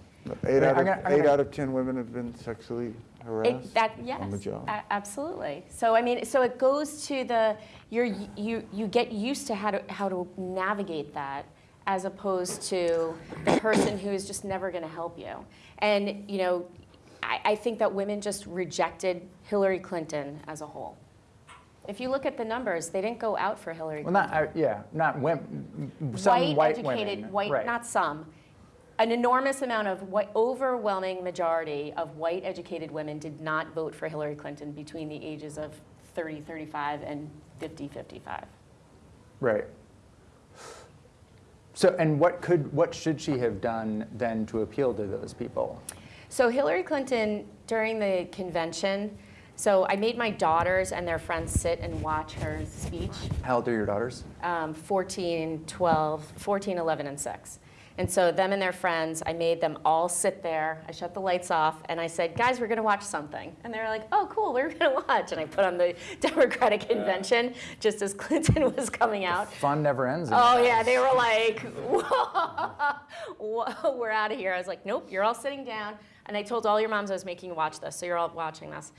Eight out of, gonna- eight gonna- out of 10 women have been sexually It, that, yes, on the job. absolutely. So I mean, so it goes to the, you're, you, you get used to how to, how to navigate that as opposed to the person who is just never gonna help you. And, you know, I, I think that women just rejected Hillary Clinton as a whole. If you look at the numbers, they didn't go out for Hillary well, Clinton. not, uh, yeah, not women, some white educated, women. white, right. not some. An enormous amount of white, overwhelming majority of white educated women did not vote for Hillary Clinton between the ages of 30, 35, and 50, 55. Right. So, and what could, what should she have done then to appeal to those people? So Hillary Clinton, during the convention, so I made my daughters and their friends sit and watch her speech. How old are your daughters? um, 14, 12, 14, 11, and 6. And so them and their friends, I made them all sit there. I shut the lights off and I said, guys, we're going to watch something. And they were like, oh, cool, we're going [laughs] to watch. And I put on the [laughs] Democratic convention just as [laughs] Clinton was coming out. Fun never ends. Oh yeah, they were like, Whoa, we're out of here. I was like, nope, you're all sitting down. And I told all your moms I was making you watch this, so you're all watching this.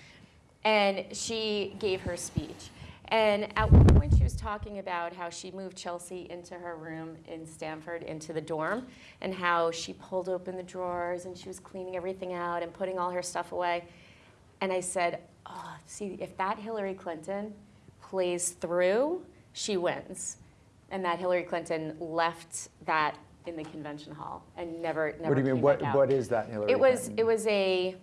And she gave her speech. And at one point, she was talking about how she moved Chelsea into her room in Stanford, into the dorm, and how she pulled open the drawers and she was cleaning everything out and putting all her stuff away. And I said, oh, see, if that Hillary Clinton plays through, she wins. And that Hillary Clinton left that in the convention hall and never, never What do you mean, what, what is that, Hillary It was, Clinton? it was a,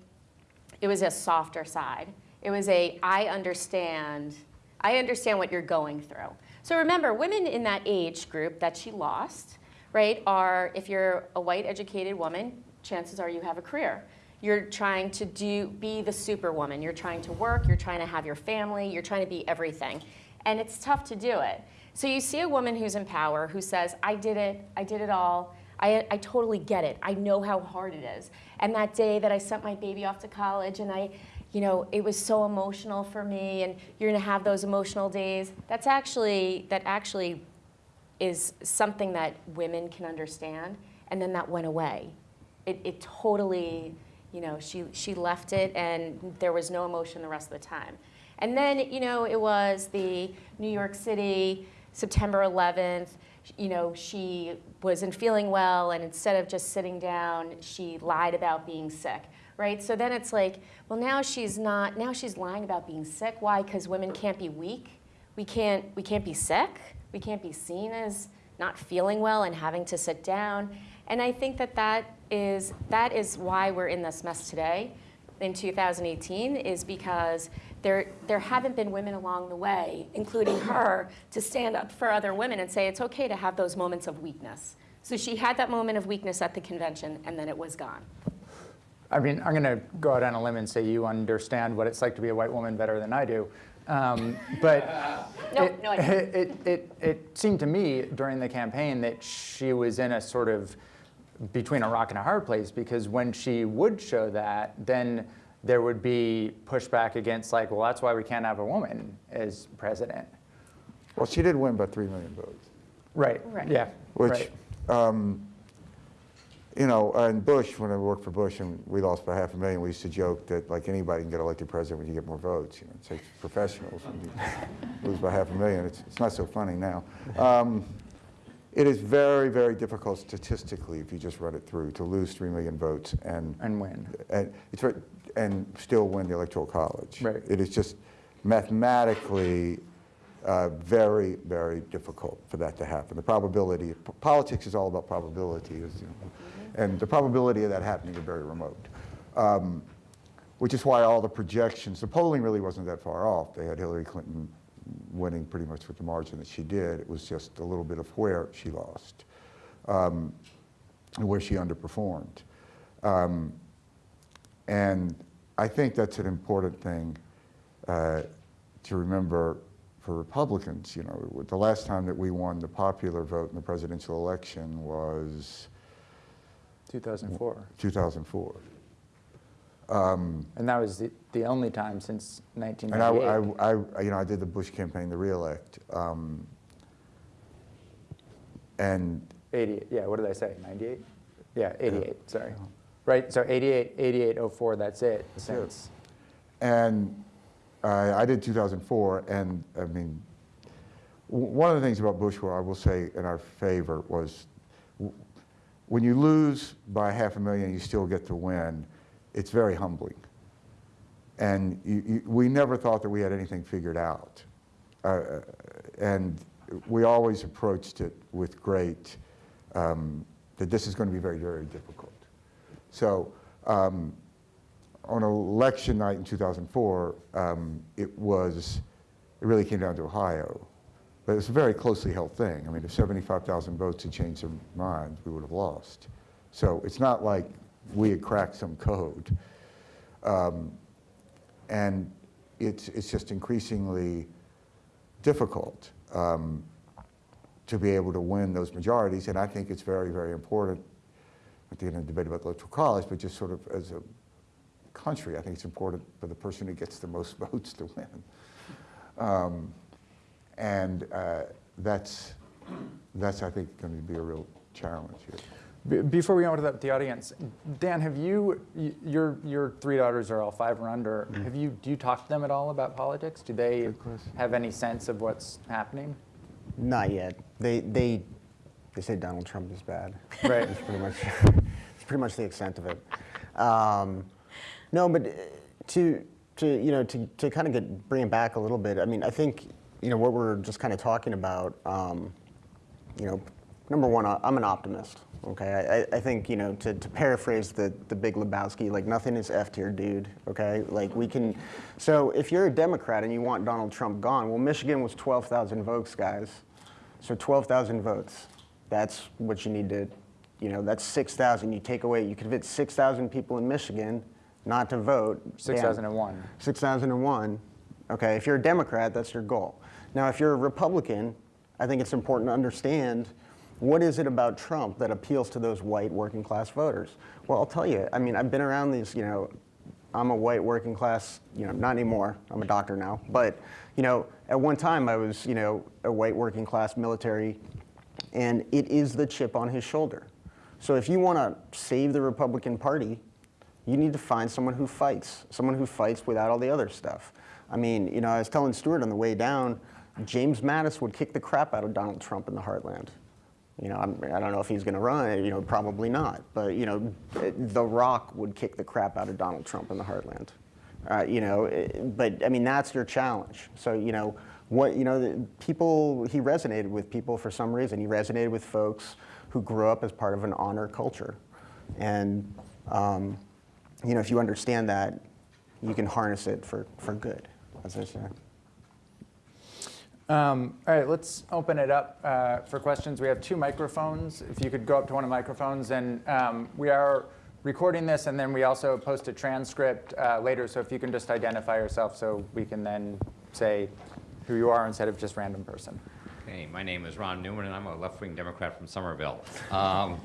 it was a softer side. It was a, I understand, I understand what you're going through. So remember, women in that age group that she lost, right, are, if you're a white educated woman, chances are you have a career. You're trying to do, be the superwoman. You're trying to work, you're trying to have your family, you're trying to be everything. And it's tough to do it. So you see a woman who's in power who says, I did it, I did it all, I, I totally get it. I know how hard it is. And that day that I sent my baby off to college and I, you know, it was so emotional for me and you're gonna have those emotional days. That's actually, that actually is something that women can understand. And then that went away. It, it totally, you know, she, she left it and there was no emotion the rest of the time. And then, you know, it was the New York City, September 11th, you know, she wasn't feeling well, and instead of just sitting down, she lied about being sick, right? So then it's like, well, now she's not, now she's lying about being sick. Why? Because women can't be weak. We can't, we can't be sick. We can't be seen as not feeling well and having to sit down. And I think that that is, that is why we're in this mess today in 2018 is because there, there haven't been women along the way, including her, to stand up for other women and say it's okay to have those moments of weakness. So she had that moment of weakness at the convention, and then it was gone. I mean, I'm going to go out on a limb and say you understand what it's like to be a white woman better than I do. Um, but [laughs] No, it, no, I it, [laughs] it, it, it seemed to me during the campaign that she was in a sort of between a rock and a hard place because when she would show that, then there would be pushback against like, well, that's why we can't have a woman as president. Well, she did win by 3 million votes. Right. Right. Yeah. Which, right. um, you know, and Bush, when I worked for Bush and we lost by half a million, we used to joke that like anybody can get elected president when you get more votes. You know, it takes professionals. When you lose by half a million, it's, it's not so funny now. Um, it is very, very difficult statistically if you just run it through to lose three million votes and And win. and it's very, and still win the electoral college. Right. It is just mathematically uh, very, very difficult for that to happen. The probability, politics is all about probability, is, you know, and the probability of that happening are very remote. Um, which is why all the projections, the polling really wasn't that far off. They had Hillary Clinton winning pretty much with the margin that she did. It was just a little bit of where she lost, um, and where she underperformed. Um, and I think that's an important thing uh, to remember for Republicans. You know, the last time that we won the popular vote in the presidential election was 2004. 2004. And that was the, the only time since And I, I, I, you know, I did the Bush campaign to reelect. Um, and 88, yeah, what did I say, 98? Yeah, 88, sorry. Right, so 88, 88, 04, that's it since. And uh, I did 2004, and I mean, one of the things about Bush, where I will say in our favor, was when you lose by half a million, you still get to win. It's very humbling. And you, you, we never thought that we had anything figured out. Uh, and we always approached it with great, um, that this is going to be very, very difficult. So um, on election night in 2004, um, it was, it really came down to Ohio. But it's a very closely held thing. I mean, if 75,000 votes had changed their minds, we would have lost. So it's not like we had cracked some code. Um, and it's, it's just increasingly difficult um, to be able to win those majorities. And I think it's very, very important, not to get into a debate about the electoral college, but just sort of as a country, I think it's important for the person who gets the most [laughs] votes to win. Um, and uh, that's, that's, I think, going to be a real challenge here. Before we go into the, the audience, Dan, have you, your, your three daughters are all five or under. Have you, do you talk to them at all about politics? Do they Mm-hmm. Good question. have any sense of what's happening? Not yet. They, they, they say Donald Trump is bad. Right. That's pretty much, it's pretty much the extent of it. Um, no, but uh, to, to, you know, to, to kind of get, bring it back a little bit, I mean, I think, you know, what we're just kind of talking about, um, you know, number one, I'm an optimist. Okay, I, I think you know to, to paraphrase the the Big Lebowski, like nothing is f tier, dude. Okay, like we can. So if you're a Democrat and you want Donald Trump gone, well, Michigan was 12,000 votes, guys. So 12,000 votes. That's what you need to, you know, that's 6,000. You take away, you convince 6,000 people in Michigan not to vote. Bam. 6001. 6001. Okay, if you're a Democrat, that's your goal. Now, if you're a Republican, I think it's important to understand what is it about Trump that appeals to those white working class voters? Well, I'll tell you, I mean, I've been around these, you know, I'm a white working class, you know, not anymore, I'm a doctor now, but, you know, at one time I was, you know, a white working class military, and it is the chip on his shoulder. So if you want to save the Republican Party, you need to find someone who fights, someone who fights without all the other stuff. I mean, you know, I was telling Stuart on the way down, James Mattis would kick the crap out of Donald Trump in the heartland. You know, I'm, I don't know if he's going to run, you know, probably not. But, you know, The Rock would kick the crap out of Donald Trump in the heartland. Uh, you know, eh, but I mean, that's your challenge. So, you know, what, you know, people, he resonated with people for some reason. He resonated with folks who grew up as part of an honor culture. And, um, you know, if you understand that, you can harness it for, for good, as I say. Um, all right, let's open it up uh, for questions. We have two microphones. If you could go up to one of the microphones, and um, we are recording this, and then we also post a transcript uh, later. So if you can just identify yourself, so we can then say who you are instead of just random person. Okay, my name is Ron Newman, and I'm a left-wing Democrat from Somerville. Um,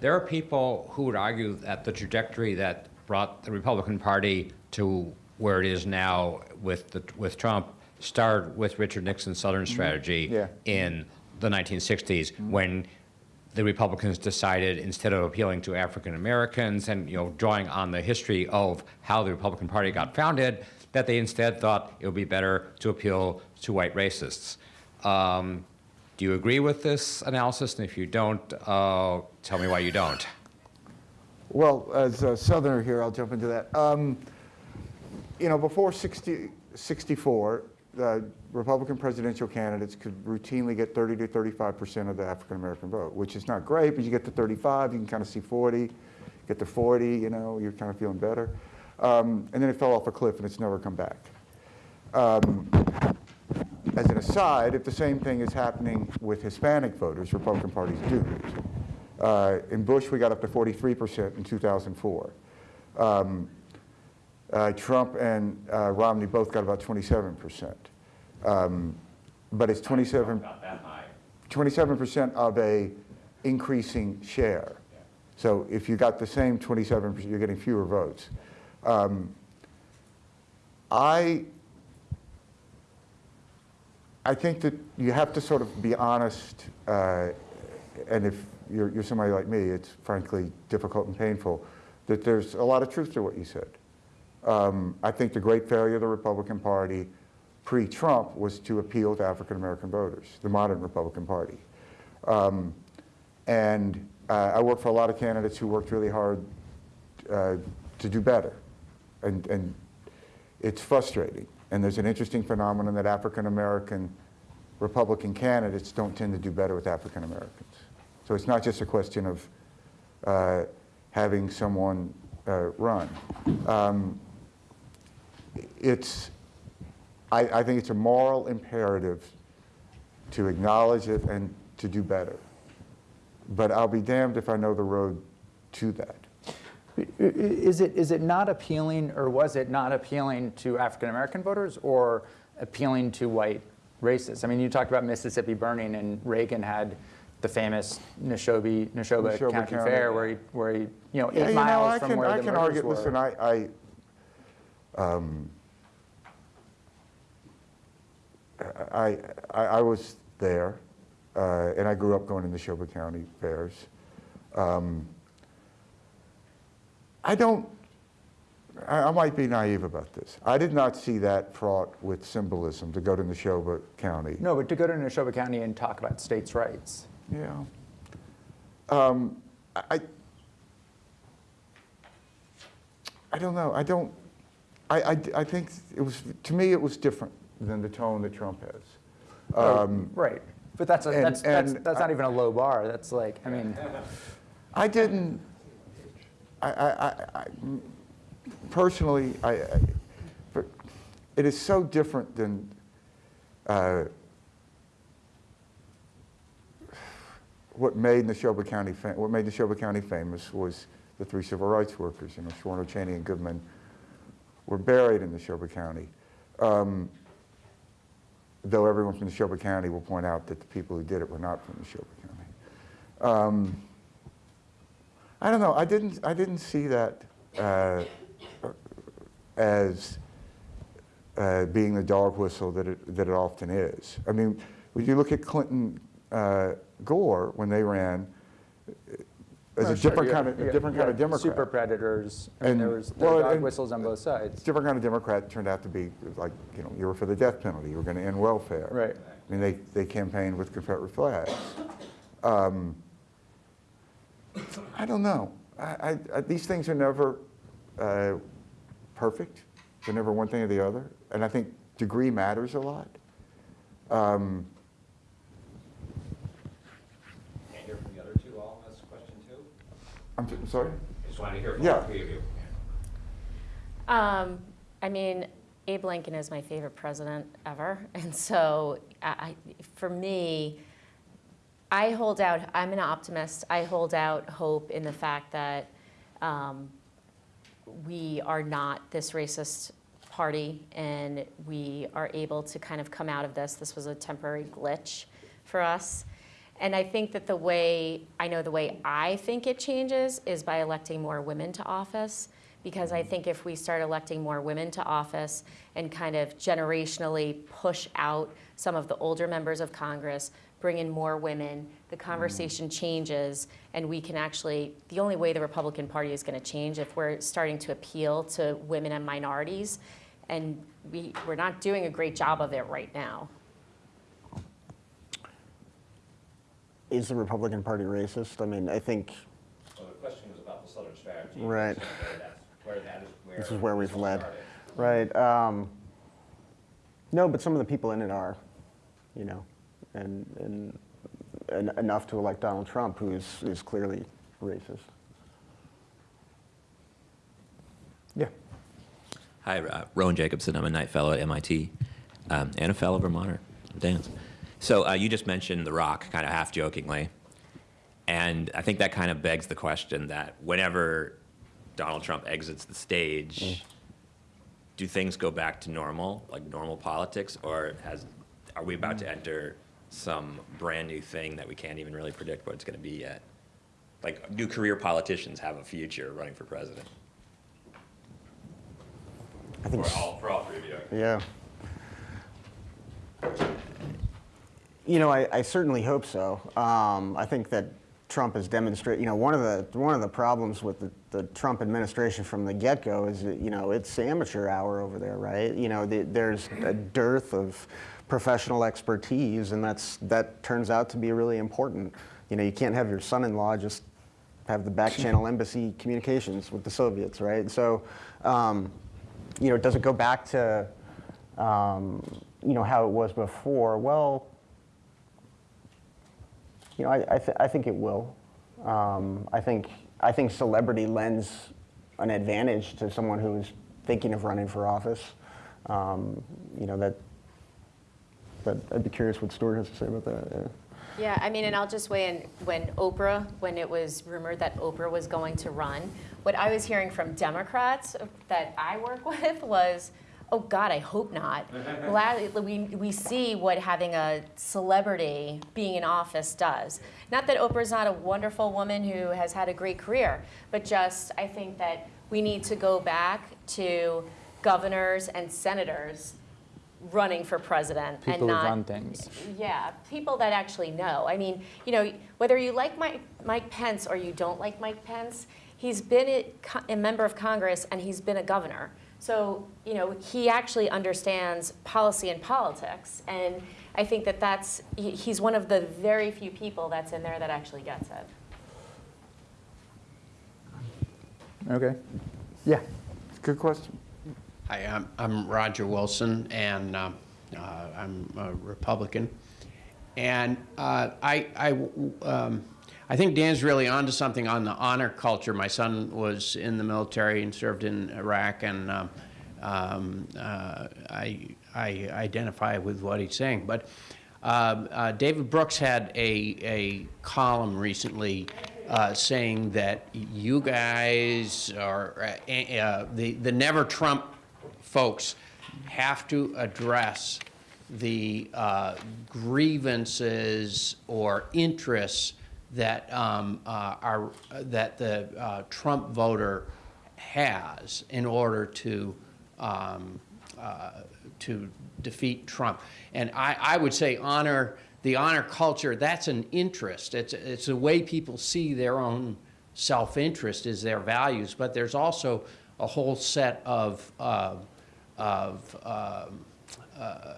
there are people who would argue that the trajectory that brought the Republican Party to where it is now with, the, with Trump started with Richard Nixon's Southern strategy Yeah. in the 1960s when the Republicans decided instead of appealing to African Americans and you know drawing on the history of how the Republican Party got founded, that they instead thought it would be better to appeal to white racists. Um, do you agree with this analysis? And if you don't, uh, tell me why you don't. Well, as a Southerner here, I'll jump into that. Um, you know, before 60, 64, the Republican presidential candidates could routinely get 30 to 35 percent of the African American vote, which is not great, but you get to 35, you can kind of see 40. Get to 40, you know, you're kind of feeling better. Um, and then it fell off a cliff and it's never come back. Um, as an aside, if the same thing is happening with Hispanic voters, Republican parties do. Uh, in Bush, we got up to 43% in 2004. Um, uh, Trump and uh, Romney both got about 27%. Um, but it's 27, Not that high. 27% of a increasing share. So if you got the same 27%, you're getting fewer votes. Um, I, I think that you have to sort of be honest, uh, and if you're, you're somebody like me, it's frankly difficult and painful, that there's a lot of truth to what you said. Um, I think the great failure of the Republican Party pre-Trump was to appeal to African American voters, the modern Republican Party. Um, and uh, I work for a lot of candidates who worked really hard uh, to do better. And, and it's frustrating. And there's an interesting phenomenon that African American Republican candidates don't tend to do better with African Americans. So it's not just a question of uh, having someone uh, run. Um, it's, I, I think it's a moral imperative to acknowledge it and to do better. But I'll be damned if I know the road to that. Is it, is it not appealing, or was it not appealing to African American voters, or appealing to white racists? I mean, you talked about Mississippi burning, and Reagan had the famous Neshoba, Neshoba Neshoba County, County. Fair, where he, where he, you know, eight Yeah, you know, miles I from can, where I the can argue, were. listen, I, I, um, I, I, I was there, uh, and I grew up going to the Neshoba County fairs. Um, I don't, I, I might be naive about this. I did not see that fraught with symbolism to go to Neshoba County. No, but to go to Neshoba County and talk about states' rights. Yeah. Um, I, I- I don't know. I don't, I, I, I think it was, to me, it was different than the tone that Trump has. Um, Right. But that's, a, and- that's, that's, and that's not I- even a low bar. That's like, I mean, [laughs] I didn't, I, I, personally, I, but it is so different than, uh, what made Neshoba County, what made Neshoba County famous was the three civil rights workers, you know, Schwerner, Cheney, and Goodman were buried in Neshoba County. Um, though everyone from Neshoba County will point out that the people who did it were not from Neshoba County. Um, I don't know. I didn't. I didn't see that uh, as uh, being the dog whistle that it that it often is. I mean, when you look at Clinton, uh, Gore when they ran, as Oh, a sure, different kind of different kind of Democrat. Super predators. I mean, And- there was there well, dog whistles on both sides. different kind of Democrat turned out to be like, you know, you were for the death penalty, you were going to end welfare. Right. I mean, they, they campaigned with Confederate flags. Um, I don't know. I, I, I, these things are never uh, perfect. They're never one thing or the other. And I think degree matters a lot. Um, Can I hear from the other two all on this question too? I'm s- sorry? I just wanted to hear from Yeah. all three of you. Um, I mean, Abe Lincoln is my favorite president ever. [laughs] And so I, I- for me, I hold out, I'm an optimist. I hold out hope in the fact that um, we are not this racist party and we are able to kind of come out of this. This was a temporary glitch for us. And I think that the way, I know the way I think it changes is by electing more women to office. Because I think if we start electing more women to office and kind of generationally push out some of the older members of Congress, bring in more women, the mm-hmm. conversation changes, and we can actually, the only way the Republican Party is going to change if we're starting to appeal to women and minorities, and we, we're not doing a great job of it right now. Is the Republican Party racist? I mean, I think So the question was about the Southern strategy. Right. so Where that's, where that is, where. this is where we've led. started. Right. Um, no, but some of the people in it are, you know, and, and, and enough to elect Donald Trump, who is, is clearly racist. Yeah. Hi, uh, Rowan Jacobsen. I'm a Knight Fellow at MIT um, and a fellow Vermonter. Dance. So uh, you just mentioned The Rock, kind of half jokingly. And I think that kind of begs the question that whenever Donald Trump exits the stage, do things go back to normal, like normal politics, or has, are we about to enter some brand new thing that we can't even really predict what it's going to be yet? Like, do career politicians have a future running for president? I think. For all, for all three of you. Yeah. You know, I, I certainly hope so. Um, I think that Trump has demonstrated, you know, one of the, one of the problems with the, the Trump administration from the get-go is that, you know, it's amateur hour over there, right? You know, the, there's a dearth of professional expertise, and that's, that turns out to be really important. You know, you can't have your son-in-law just have the back channel [laughs] embassy communications with the Soviets, right? So, um, you know, does it go back to, um, you know, how it was before? Well, you know, I, I, th- I think it will. Um, I think I think celebrity lends an advantage to someone who is thinking of running for office. Um, you know that. But I'd be curious what Stuart has to say about that. Yeah. Yeah, I mean, and I'll just weigh in, when Oprah, when it was rumored that Oprah was going to run, what I was hearing from Democrats that I work [laughs] with was, oh God, I hope not. [laughs] We, we see what having a celebrity being in office does. Not that Oprah's not a wonderful woman who has had a great career, but just, I think that we need to go back to governors and senators running for president and People who not run things. yeah, people that actually know. I mean, you know, whether you like Mike, Mike Pence or you don't like Mike Pence, he's been a, a member of Congress and he's been a governor. So, you know, he actually understands policy and politics. And I think that that's, he's one of the very few people that's in there that actually gets it. Okay. Yeah. Good question. Hi, I'm, I'm Roger Wilson, and um, uh, I'm a Republican. And uh, I, I, um, I think Dan's really onto something on the honor culture. My son was in the military and served in Iraq, and um, um, uh, I, I identify with what he's saying. But um, uh, David Brooks had a, a column recently uh, saying that you guys are uh, uh, the the Never Trump folks have to address the uh, grievances or interests that um, uh, are that the uh, Trump voter has in order to um, uh, to defeat Trump. And I, I would say honor the honor culture. That's an interest. It's it's a way people see their own self-interest is their values. But there's also a whole set of of um, uh,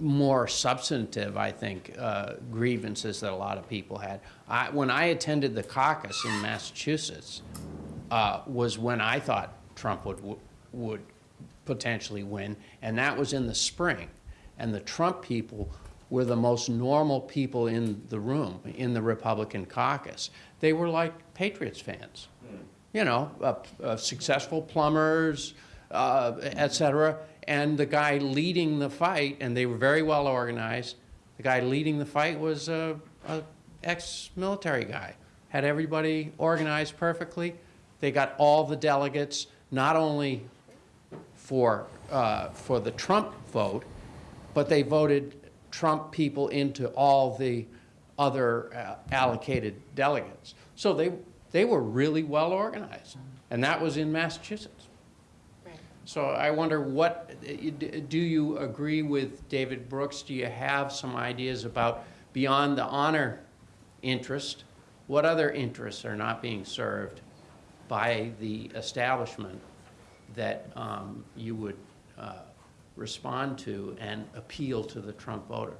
more substantive, I think, uh, grievances that a lot of people had. I, when I attended the caucus in Massachusetts, uh, was when I thought Trump would would potentially win, and that was in the spring. And the Trump people were the most normal people in the room in the Republican caucus. They were like Patriots fans, you know, uh, uh, successful plumbers, uh, et cetera. And the guy leading the fight, and they were very well organized, the guy leading the fight was a, a ex-military guy. Had everybody organized perfectly. They got all the delegates, not only for, uh, for the Trump vote, but they voted Trump people into all the other uh, allocated delegates. So they, they were really well organized, and that was in Massachusetts. So I wonder what, do you agree with David Brooks? Do you have some ideas about beyond the honor interest, what other interests are not being served by the establishment that um, you would uh, respond to and appeal to the Trump voter?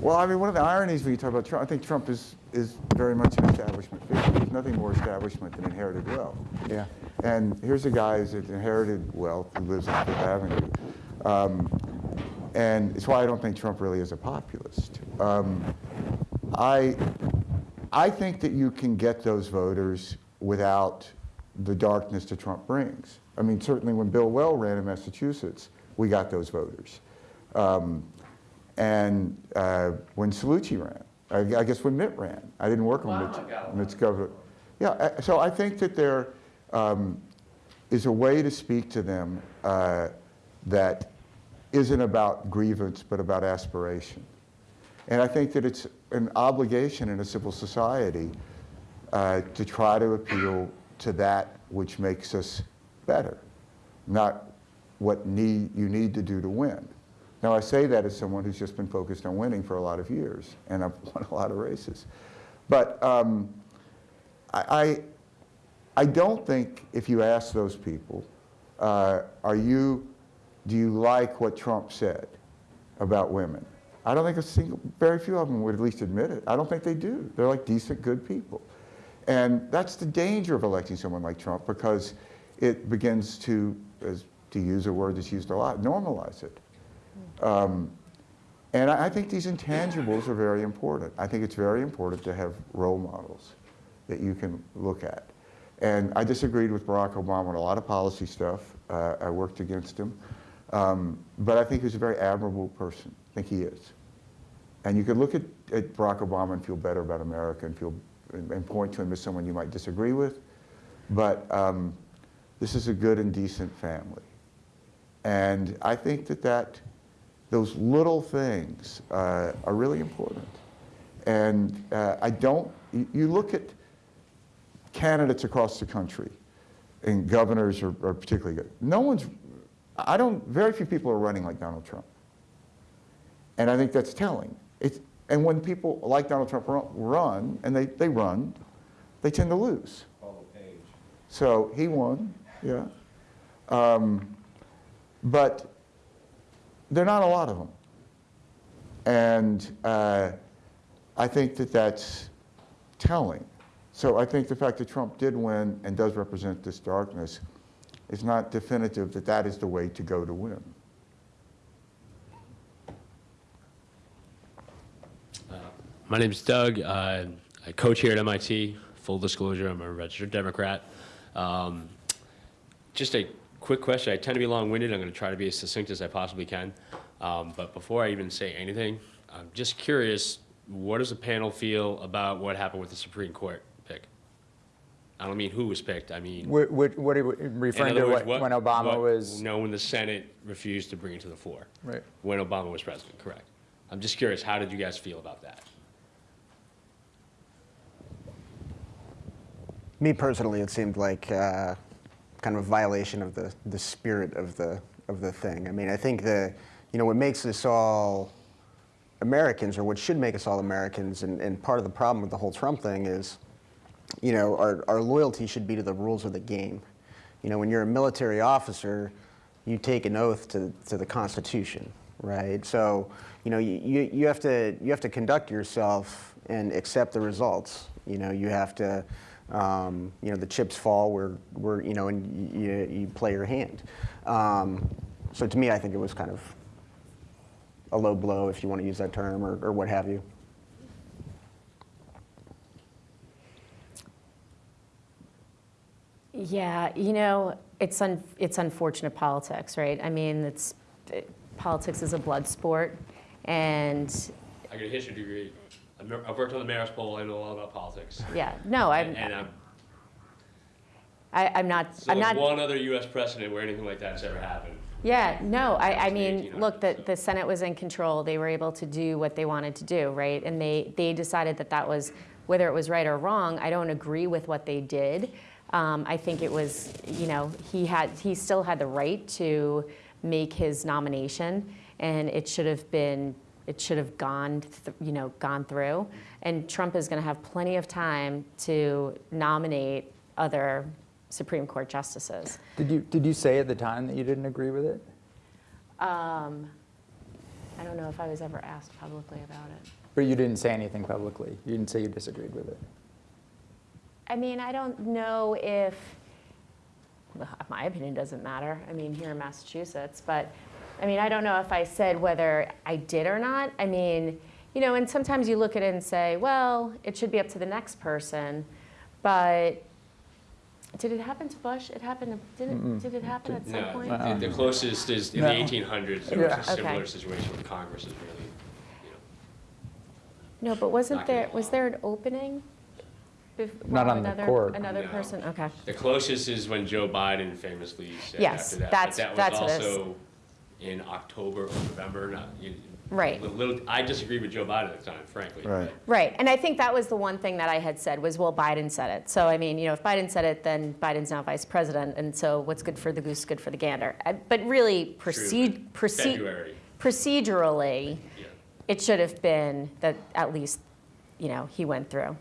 Well, I mean, one of the ironies when you talk about Trump, I think Trump is, is very much an establishment figure. There's nothing more establishment than inherited wealth. Yeah. And here's a guy who's inherited wealth who lives on Fifth Avenue. Um, and it's why I don't think Trump really is a populist. Um, I, I think that you can get those voters without the darkness that Trump brings. I mean, certainly when Bill Weld ran in Massachusetts, we got those voters. Um, and uh, when Cellucci ran, I, I guess when Mitt ran, I didn't work on Obama got a Mitt's. Mitt's government. Yeah, uh, so I think that there um, is a way to speak to them uh, that isn't about grievance, but about aspiration. And I think that it's an obligation in a civil society uh, to try to appeal to that which makes us better, not what need, you need to do to win. Now, I say that as someone who's just been focused on winning for a lot of years, and I've [laughs] won a lot of races. But um, I, I, don't think if you ask those people, uh, are you, do you like what Trump said about women? I don't think a single, very few of them would at least admit it. I don't think they do. They're like decent, good people. And that's the danger of electing someone like Trump because it begins to, as, to use a word that's used a lot, normalize it. Um, and I, I think these intangibles are very important. I think it's very important to have role models that you can look at. And I disagreed with Barack Obama on a lot of policy stuff. Uh, I worked against him. Um, but I think he's a very admirable person. I think he is. And you could look at, at Barack Obama and feel better about America and feel and, and point to him as someone you might disagree with. But um, this is a good and decent family. And I think that, that those little things uh, are really important. And uh, I don't, you, you look at candidates across the country, and governors are, are particularly good. No one's, I don't, very few people are running like Donald Trump. And I think that's telling. It's, and when people like Donald Trump run, run and they, they run, they tend to lose. So he won, yeah. Um, but there are not a lot of them. And uh, I think that that's telling. So I think the fact that Trump did win and does represent this darkness is not definitive that that is the way to go to win. My name is Doug. Uh, I coach here at MIT. Full disclosure, I'm a registered Democrat. Um, just a quick question. I tend to be long-winded. I'm going to try to be as succinct as I possibly can. Um, but before I even say anything, I'm just curious, what does the panel feel about what happened with the Supreme Court? I don't mean who was picked. I mean, What, what, what are you referring to words, what, what- when Obama what- was? No, when the Senate refused to bring it to the floor. Right. When Obama was president, correct. I'm just curious, how did you guys feel about that? Me personally, it seemed like uh, kind of a violation of the, the spirit of the, of the thing. I mean, I think the, you know, what makes us all Americans, or what should make us all Americans, and, and part of the problem with the whole Trump thing is, you know, our, our loyalty should be to the rules of the game. You know, when you're a military officer, you take an oath to, to the Constitution, right? So, you know, you, you, have to, you have to conduct yourself and accept the results. You know, you have to, um, you know, the chips fall where, where you know, and you, you play your hand. Um, so to me, I think it was kind of a low blow, if you want to use that term, or, or what have you. Yeah, you know, it's un, it's unfortunate politics, right? I mean, it's politics is a blood sport, and I got a history degree. I've I've worked on the mayor's poll. I know a lot about politics. yeah, no, I'm And I'm, I, I'm not so I'm there's not one other U.S. precedent where anything like that's ever happened. Yeah, no, I, I mean, look, the, the Senate was in control. They were able to do what they wanted to do, right? And they, they decided that that was, whether it was right or wrong, I don't agree with what they did. Um, I think it was, you know, he had, he still had the right to make his nomination, and it should have been, it should have gone, you know, gone through. And Trump is going to have plenty of time to nominate other Supreme Court justices. Did you, did you say at the time that you didn't agree with it? Um, I don't know if I was ever asked publicly about it. But you didn't say anything publicly? You didn't say you disagreed with it? I mean, I don't know if, well, my opinion doesn't matter, I mean, here in Massachusetts, but, I mean, I don't know if I said whether I did or not. I mean, you know, and sometimes you look at it and say, well, it should be up to the next person, but did it happen to Bush? It happened, to- did it, did it happen at some No, point? the, the uh-uh. closest is in No. the 1800s. There Yeah. was a similar Okay. situation with Congress is really, you know. No, but wasn't there, was there an opening? Bef- Not while on the another- court. Another No. person, okay. The closest is when Joe Biden famously said Yes, after that. that's- but that's that what was it is. also in October or November. Not you, Right. Little, I disagreed with Joe Biden at the time, frankly. Right. Right, and I think that was the one thing that I had said was, well, Biden said it. So, I mean, you know, if Biden said it, then Biden's now vice president, and so what's good for the goose is good for the gander. Uh, But really, proceed, proceed, February. procedurally, Yeah. it should have been that at least, you know, he went through.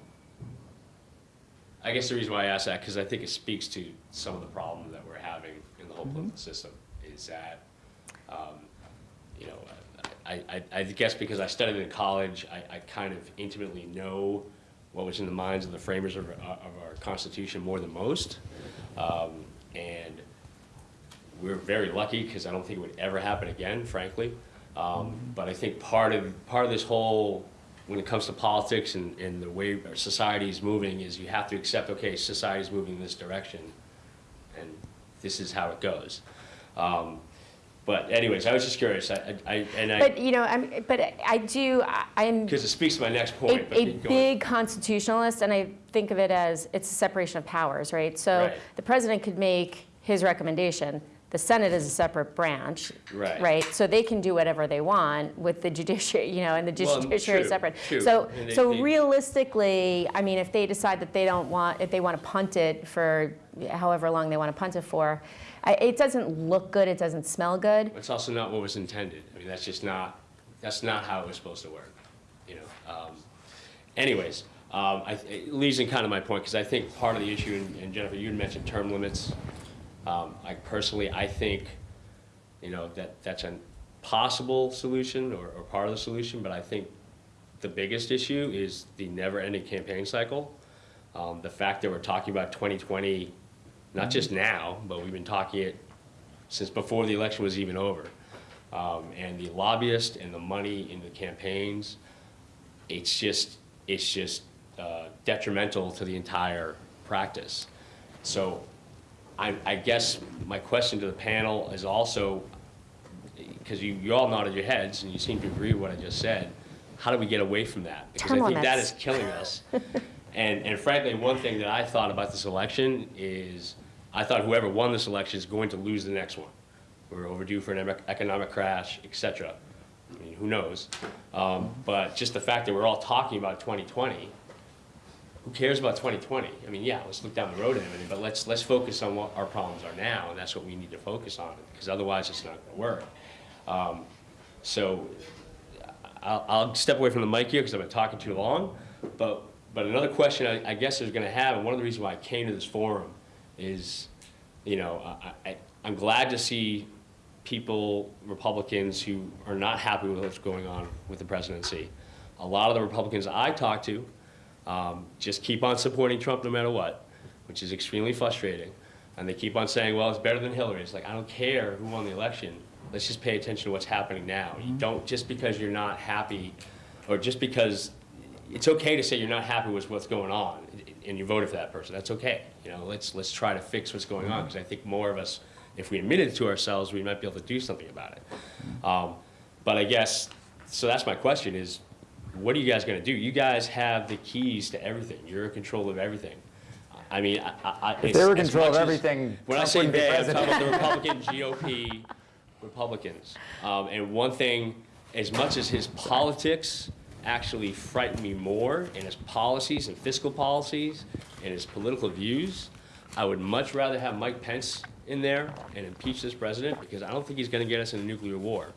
I guess the reason why I ask that because I think it speaks to some of the problems that we're having in the whole political system is that, um, you know, I, I, I guess because I studied in college, I, I kind of intimately know what was in the minds of the framers of, our- of our Constitution more than most. Um, and we're very lucky because I don't think it would ever happen again, frankly. Um, but I think part of part of this whole, when it comes to politics and, and the way our society is moving, is you have to accept, okay, society is moving in this direction, and this is how it goes. Um, but anyways, I was just curious. I, I, I and I But, you know, I'm, but I do, I- I'm because it speaks to my next point. a, a big constitutionalist, and I think of it as it's a separation of powers, right? So Right. the president could make his recommendation. The Senate is a separate branch, Right. right? So they can do whatever they want with the judiciary, [laughs] you know, and the Well, judiciary is separate. true. So, And so they- realistically, I mean, if they decide that they don't want, if they want to punt it for however long they want to punt it for, I, it doesn't look good. It doesn't smell good. It's also not what was intended. I mean, that's just not, that's not how it was supposed to work, you know? Um, Anyways, um, I, it leads in kind of my point, because I think part of the issue, and- and Jennifer, you mentioned term limits. Um, I personally, I think, you know, that, that's a possible solution or, or part of the solution, but I think the biggest issue is the never-ending campaign cycle. Um, the fact that we're talking about 2020, not just now, but we've been talking it since before the election was even over. Um, and the lobbyists and the money in the campaigns, it's just, it's just uh, detrimental to the entire practice. So I, I guess my question to the panel is also, because you, you all nodded your heads and you seem to agree with what I just said, how do we get away from that? Because Term I think that limits. killing us. [laughs] And, and frankly, one thing that I thought about this election is, I thought whoever won this election is going to lose the next one. We're overdue for an economic crash, et cetera. I mean, who knows? Um, but just the fact that we're all talking about 2020, who cares about 2020? I mean, yeah, let's look down the road and everything, but let's, let's focus on what our problems are now, and that's what we need to focus on, because otherwise it's not gonna work. Um, So I'll, I'll step away from the mic here because I've been talking too long. But, but another question I, I guess I was going to have, and one of the reasons why I came to this forum is, you know, I, I, I'm glad to see people, Republicans, who are not happy with what's going on with the presidency. A lot of the Republicans I talk to um, just keep on supporting Trump no matter what, which is extremely frustrating. And they keep on saying, well, it's better than Hillary. It's like, I don't care who won the election. Let's just pay attention to what's happening now. You don't, just because you're not happy, or just because, it's okay to say you're not happy with what's going on. and you voted for that person. That's okay. You know, let's let's try to fix what's going on because I think more of us, if we admitted it to ourselves, we might be able to do something about it. Um, but I guess so. That's my question: is what are you guys going to do? You guys have the keys to everything. You're in control of everything. I mean, I, I, I- If they were in control of everything, When I Trump say wouldn't they, I'm talking about the [laughs] Republican GOP Republicans. Um, and one thing, as much as his politics actually frighten me more, and his policies and fiscal policies and his political views, I would much rather have Mike Pence in there and impeach this president because I don't think he's going to get us in a nuclear war.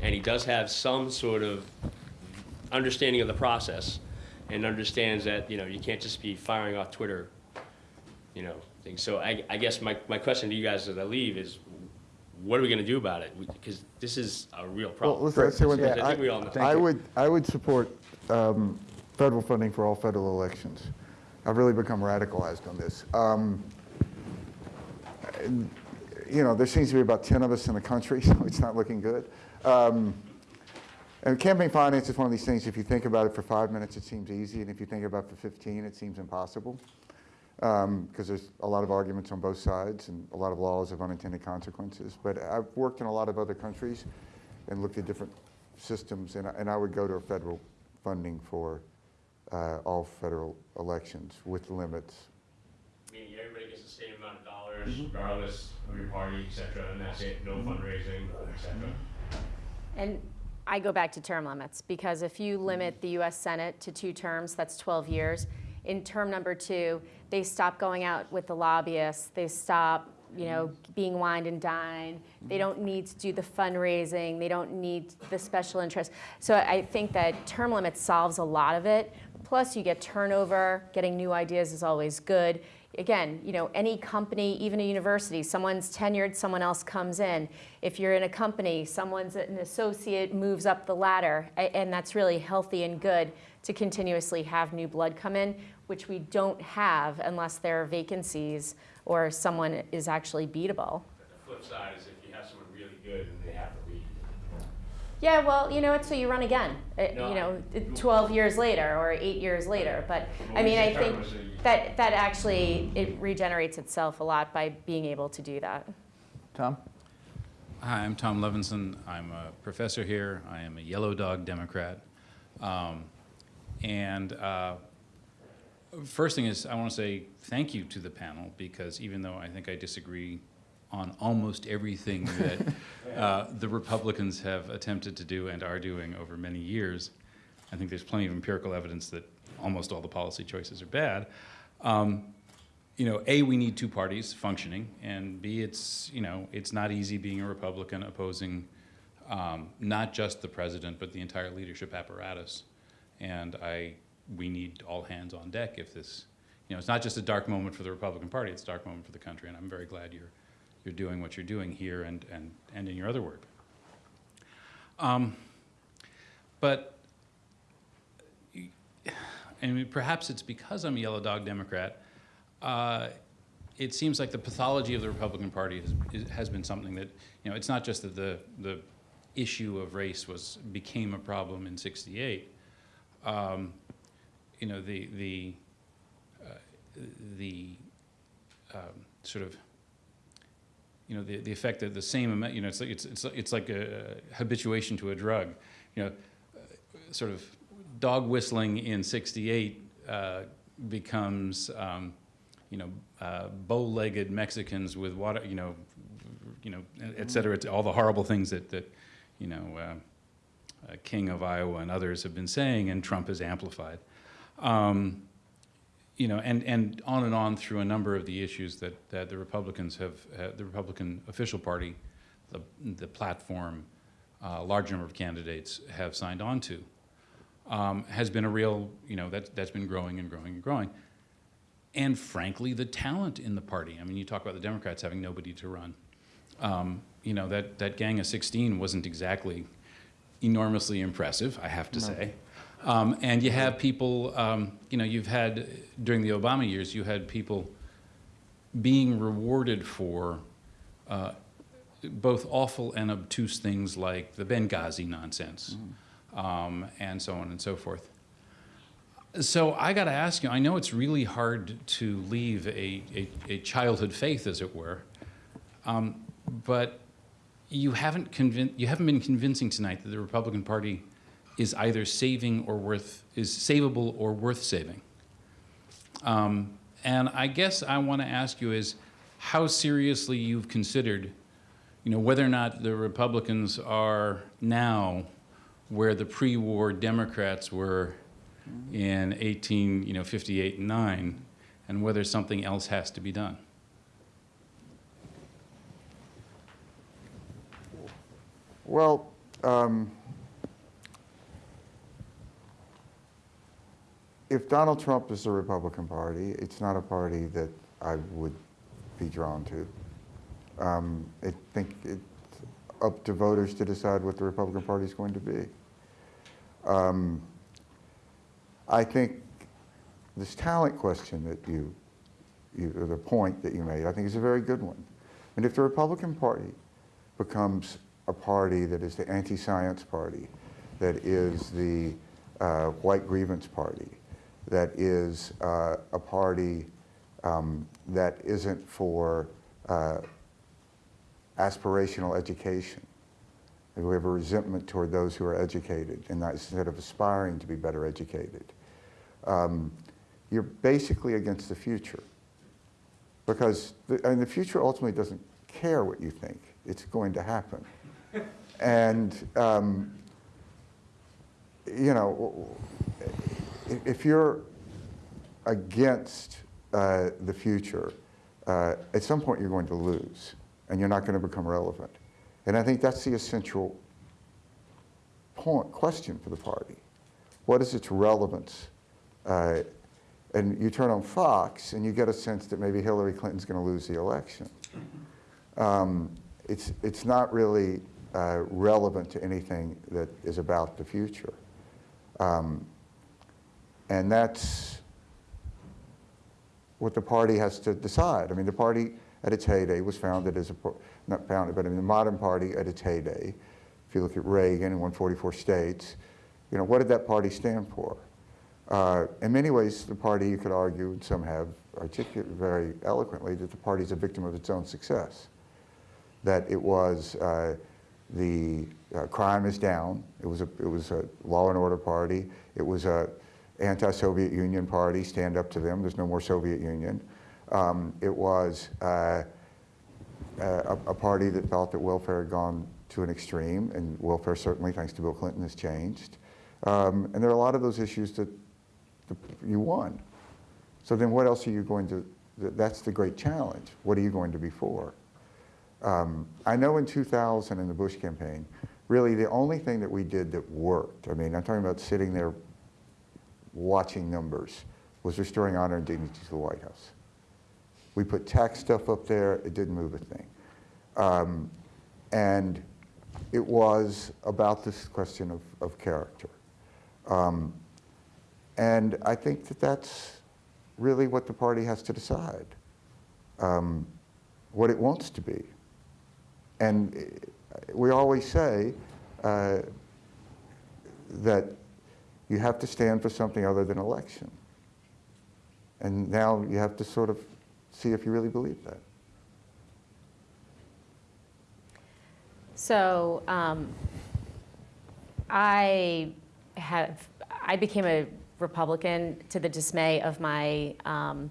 And he does have some sort of understanding of the process and understands that, you know, you can't just be firing off Twitter, you know, things. So I, I guess my, my question to you guys as I leave is, what are we gonna do about it? Because this is a real Well, problem. listen, I'll say one I thing. think we all know. I would, I would support um, federal funding for all federal elections. I've really become radicalized on this. Um, and, You know, there seems to be about 10 of us in the country, [laughs] so it's not looking good. Um, And campaign finance is one of these things, if you think about it for five minutes, it seems easy, and if you think about it for 15, it seems impossible. Because there's a lot of arguments on both sides and a lot of laws of unintended consequences. But I've worked in a lot of other countries and looked at different systems, and I, and I would go to a federal funding for uh, all federal elections with limits. Meaning everybody gets the same amount of dollars regardless of your party, et cetera, and that's it, no fundraising, et cetera. And I go back to term limits, because if you limit mm. the US Senate to two terms, that's 12 years. In term number two, they stop going out with the lobbyists, they stop, you know, mm. being wined and dined. They mm. don't need to do the fundraising, they don't need the special interest. So I think that term limits solves a lot of it. Plus, you get turnover, getting new ideas is always good again, you know, any company, even a university, someone's tenured, someone else comes in. If you're in a company, someone's an associate moves up the ladder, and that's really healthy and good to continuously have new blood come in, which we don't have unless there are vacancies or someone is actually beatable. The flip side is if you have someone really good and they have to leave. Yeah, well, you know what, so you run again, uh, No, you know, I- 12 years later or eight years later. But, I mean, I think term it so you- that, that actually, it regenerates itself a lot by being able to do that. Tom? Hi, I'm Tom Levenson. I'm a professor here. I am a Yellow Dog Democrat. Um, and uh, first thing is, I want to say thank you to the panel because even though I think I disagree on almost everything [laughs] that uh, the Republicans have attempted to do and are doing over many years, I think there's plenty of empirical evidence that almost all the policy choices are bad. Um, you know, A, we need two parties functioning, and B, it's, you know, it's not easy being a Republican opposing um, not just the president, but the entire leadership apparatus. And I, we need all hands on deck if this, you know, it's not just a dark moment for the Republican Party, it's a dark moment for the country, and I'm very glad you're, you're doing what you're doing here and, and, and in your other work. Um, but and perhaps it's because I'm a yellow dog Democrat. Uh, it seems like the pathology of the Republican Party has, has been something that, you know, it's not just that the, the issue of race was, became a problem in 68. Um, you know, the, the, uh, the um, sort of, you know, the, the effect that the same amount, you know, it's like, it's, it's, it's like a habituation to a drug. You know, sort of dog whistling in 68 uh, becomes, um, you know, uh, bow-legged Mexicans with water, you know, you know, et cetera, it's all the horrible things that, that you know, uh, uh, King of Iowa and others have been saying, and Trump has amplified. Um, you know, and, and on and on through a number of the issues that, that the Republicans have, uh, the Republican official party, the, the platform, uh, a large number of candidates have signed on to, um, has been a real, you know, that, that's been growing and growing and growing. And frankly, the talent in the party. I mean, you talk about the Democrats having nobody to run. Um, you know, that, that gang of 16 wasn't exactly enormously impressive, I have to say. Um, and you have people, um, you know, you've had, during the Obama years, you had people being rewarded for uh, both awful and obtuse things like the Benghazi nonsense, um, and so on and so forth. So I got to ask you, I know it's really hard to leave a, a, a childhood faith, as it were, um, but you haven't, you haven't been convincing tonight that the Republican Party is either saving or worth, is savable or worth saving. Um, and I guess I want to ask you is how seriously you've considered, you know, whether or not the Republicans are now where the pre-war Democrats were in 18, you know, 58 and 9, and whether something else has to be done. Well, um, if Donald Trump is the Republican Party, it's not a party that I would be drawn to. Um, I think it's up to voters to decide what the Republican Party is going to be. Um, I think this talent question that you, you, or the point that you made, I think is a very good one. And if the Republican Party becomes a party that is the anti-science party, that is the uh, white grievance party, that is uh, a party um, that isn't for uh, aspirational education. We have a resentment toward those who are educated and not, instead of aspiring to be better educated. Um, you're basically against the future because the, I mean, the future ultimately doesn't care what you think. It's going to happen. [laughs] and, um, you know, if you're against uh, the future, uh, at some point you're going to lose and you're not going to become relevant. And I think that's the essential point, question for the party. What is its relevance? Uh, and you turn on Fox and you get a sense that maybe Hillary Clinton's going to lose the election. Um, it's, it's not really uh, relevant to anything that is about the future. Um, and that's what the party has to decide. I mean, the party at its heyday was founded as a, not founded, but I mean the modern party at its heyday, if you look at Reagan in 144 states, you know, what did that party stand for? Uh, in many ways, the party, you could argue, and some have articulated very eloquently, that the party is a victim of its own success. That it was uh, the uh, crime is down. It was a it was a law and order party. It was a anti-Soviet Union party. Stand up to them. There's no more Soviet Union. Um, it was uh, a, a, party that thought that welfare had gone to an extreme, and welfare certainly, thanks to Bill Clinton, has changed. Um, and there are a lot of those issues that you won. So then what else are you going to, that's the great challenge. What are you going to be for? Um, I know in 2000 in the Bush campaign, really the only thing that we did that worked, I mean, I'm talking about sitting there watching numbers, was restoring honor and dignity to the White House. We put tax stuff up there, it didn't move a thing. Um, and it was about this question of, of character. Um, and I think that that's really what the party has to decide, um, what it wants to be. And we always say uh, that you have to stand for something other than election. And now you have to sort of see if you really believe that. So um, I have, I became a Republican to the dismay of my um,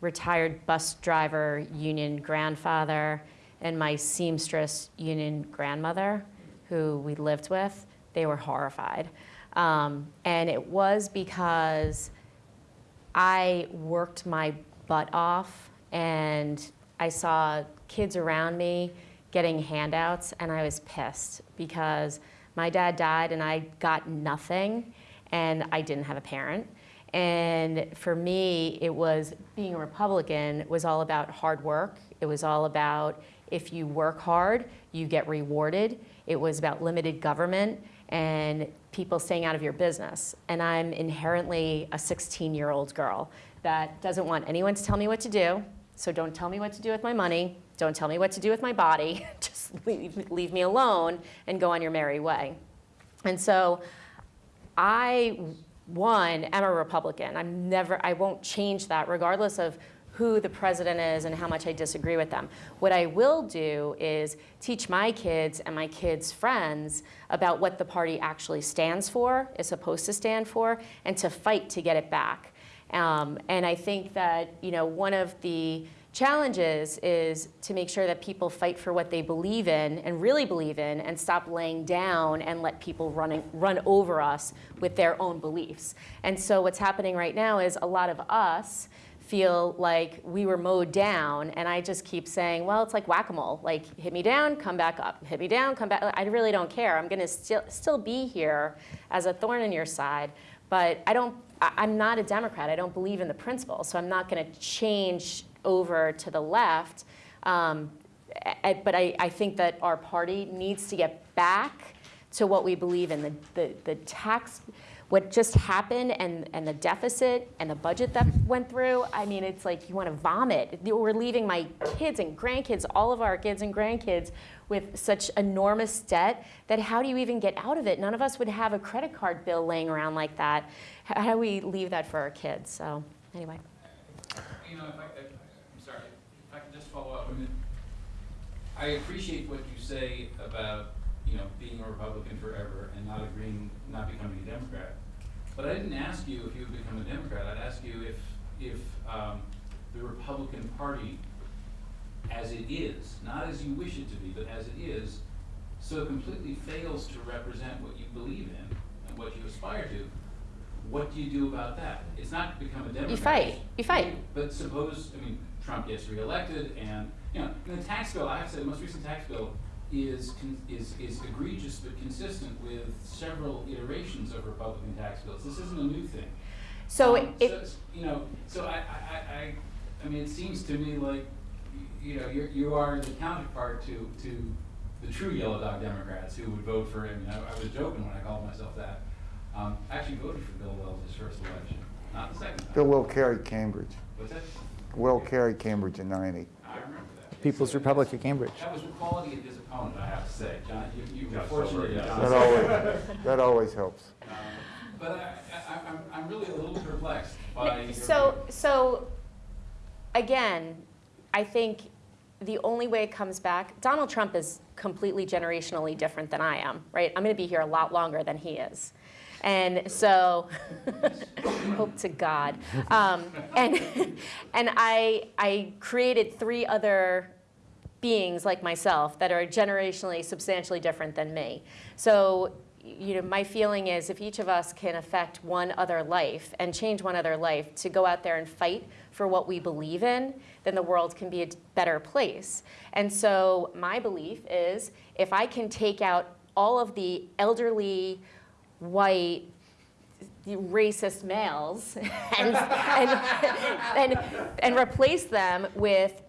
retired bus driver union grandfather and my seamstress union grandmother, who we lived with. They were horrified. Um, and it was because I worked my butt off and I saw kids around me getting handouts and I was pissed because my dad died and I got nothing and I didn't have a parent. And for me, it was being a Republican was all about hard work. It was all about if you work hard, you get rewarded. It was about limited government and people staying out of your business. And I'm inherently a 16 year old girl that doesn't want anyone to tell me what to do. So don't tell me what to do with my money. Don't tell me what to do with my body. [laughs] Just leave, leave me alone and go on your merry way. And so I one, am a Republican. I'm never, I won't change that regardless of who the president is and how much I disagree with them. What I will do is teach my kids and my kids' friends about what the party actually stands for, is supposed to stand for, and to fight to get it back. Um, and I think that you know one of the challenges is to make sure that people fight for what they believe in and really believe in and stop laying down and let people running, run over us with their own beliefs. And so what's happening right now is a lot of us feel like we were mowed down and I just keep saying, well, it's like whack-a-mole, like hit me down, come back up, hit me down, come back. I really don't care. I'm gonna still, still be here as a thorn in your side, but I don't, I- I'm not a Democrat. I don't believe in the principle, so I'm not gonna change over to the left. Um, I- but I, I think that our party needs to get back to what we believe in, the, the, the tax, what just happened and, and the deficit and the budget that went through, I mean, it's like you want to vomit. We're leaving my kids and grandkids, all of our kids and grandkids with such enormous debt that how do you even get out of it? None of us would have a credit card bill laying around like that. How do we leave that for our kids? So anyway. You know, if I, if, I'm sorry, if I could just follow up, I appreciate what you say about, you know, being a Republican forever and not agreeing, not becoming a Democrat. But I didn't ask you if you would become a Democrat, I'd ask you if, if, um, the Republican Party, as it is, not as you wish it to be, but as it is, so completely fails to represent what you believe in and what you aspire to, what do you do about that? It's not become a Democrat. You fight. You fight. But suppose, I mean, Trump gets reelected and, you know, and the tax bill, I have to say, the most recent tax bill is, con- is, is egregious but consistent with several iterations of Republican tax bills. This isn't a new thing. So Um, if, it's- You know, so I, I, I, I, I mean, it seems to me like, you know, you're, you are the counterpart to, to the true yellow dog Democrats who would vote for, him. mean, I, I was joking when I called myself that. Um, I actually voted for Bill Weld's his first election, not the second time. Bill Weld carried Cambridge. What's that? Weld carried Cambridge in 90. I remember that. People's So, Republic of Cambridge. That was the quality of his opponent, I have to say. John, you, you were fortunate. so, yeah. That always, that always helps. Um, But I, I, I'm, I'm really a little perplexed by your. So, so, again, I think the only way it comes back, Donald Trump is completely generationally different than I am, right? I'm gonna be here a lot longer than he is. And so, [laughs] hope to God. Um, and [laughs] and I, I created three other beings like myself that are generationally substantially different than me. So, you know, my feeling is if each of us can affect one other life and change one other life to go out there and fight for what we believe in, then the world can be a better place. And so my belief is if I can take out all of the elderly, white, racist males [laughs] and, and, and, and replace them with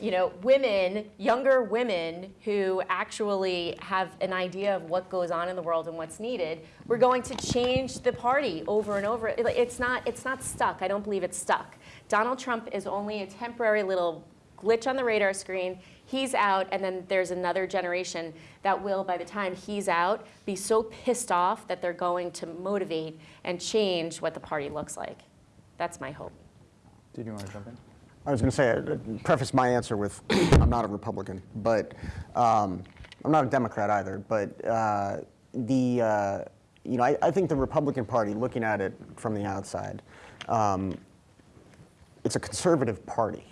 you know, women, younger women who actually have an idea of what goes on in the world and what's needed, we're going to change the party over and over. It's not, it's not stuck. I don't believe it's stuck. Donald Trump is only a temporary little glitch on the radar screen. He's out, and then there's another generation that will, by the time he's out, be so pissed off that they're going to motivate and change what the party looks like. That's my hope. Did you want to jump in? I was going to say, I'd preface my answer with, [coughs] I'm not a Republican, but um, I'm not a Democrat either. But uh, the, uh, you know, I, I think the Republican Party, looking at it from the outside, um, it's a conservative party.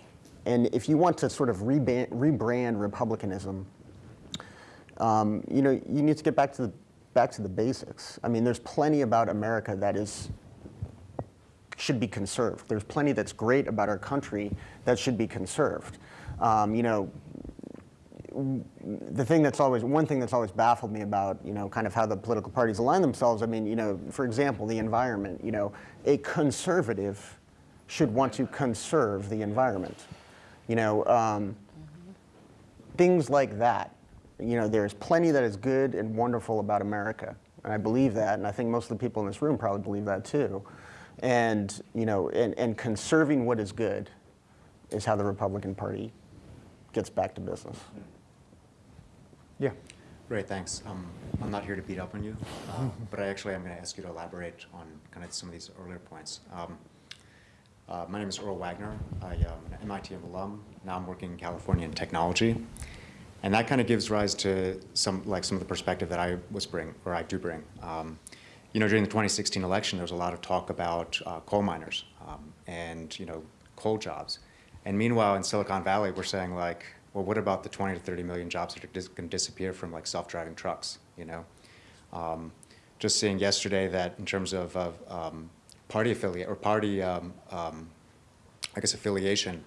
And if you want to sort of rebrand, rebrand Republicanism, um, you know, you need to get back to the back to the basics. I mean, there's plenty about America that is should be conserved. There's plenty that's great about our country that should be conserved. Um, you know, the thing that's always one thing that's always baffled me about you know kind of how the political parties align themselves. I mean, you know, for example, the environment. You know, a conservative should want to conserve the environment. You know, um, things like that. You know, there's plenty that is good and wonderful about America, and I believe that, and I think most of the people in this room probably believe that too. And you know, and, and conserving what is good is how the Republican Party gets back to business. Yeah. Great, thanks. Um, I'm not here to beat up on you, uh, but I actually am going to ask you to elaborate on kind of some of these earlier points. Um, uh, my name is Earl Wagner. I am an MIT alum. Now I'm working in California in technology. And that kind of gives rise to some, like some of the perspective that I was bring, or I do bring. Um, you know, during the 2016 election, there was a lot of talk about uh, coal miners um, and, you know, coal jobs. And meanwhile, in Silicon Valley, we're saying like, well, what about the 20 to 30 million jobs that are dis going to disappear from like self-driving trucks, you know? Um, just seeing yesterday that in terms of, of um, party affiliate, or party, um, um, I guess, affiliation,